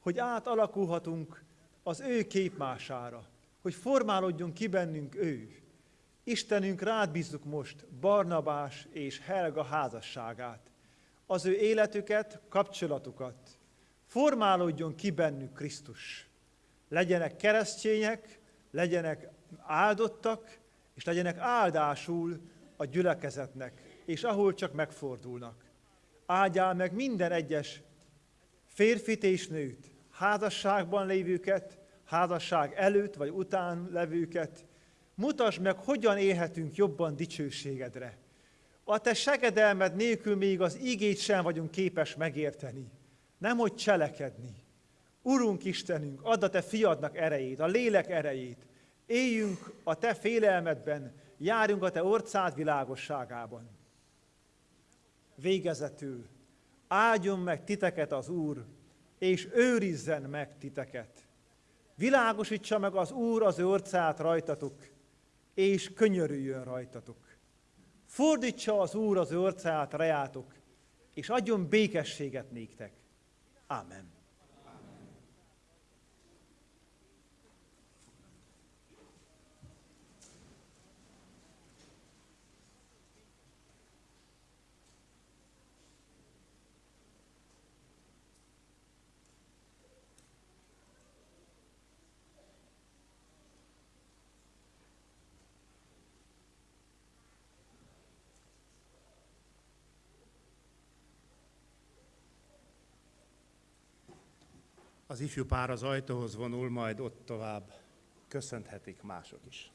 hogy átalakulhatunk az ő képmására, hogy formálódjon ki bennünk ő. Istenünk rád bízzuk most Barnabás és Helga házasságát, az ő életüket, kapcsolatukat. Formálódjon ki bennük Krisztus. Legyenek keresztények, legyenek áldottak, és legyenek áldásul a gyülekezetnek, és ahol csak megfordulnak. Áldjál meg minden egyes férfit és nőt, házasságban lévőket, házasság előtt vagy után levőket, mutasd meg, hogyan élhetünk jobban dicsőségedre. A te segedelmed nélkül még az igét sem vagyunk képes megérteni, nem hogy cselekedni. Urunk Istenünk, add a te fiadnak erejét, a lélek erejét, éljünk a te félelmedben, járjunk a te orcád világosságában. Végezetül, áldjon meg titeket az Úr, és őrizzen meg titeket. Világosítsa meg az Úr az orcát rajtatok, és könyörüljön rajtatok. Fordítsa az Úr az orcát rejátok, és adjon békességet néktek. Amen. Az ifjú pár az ajtóhoz vonul, majd ott tovább köszönhetik mások is.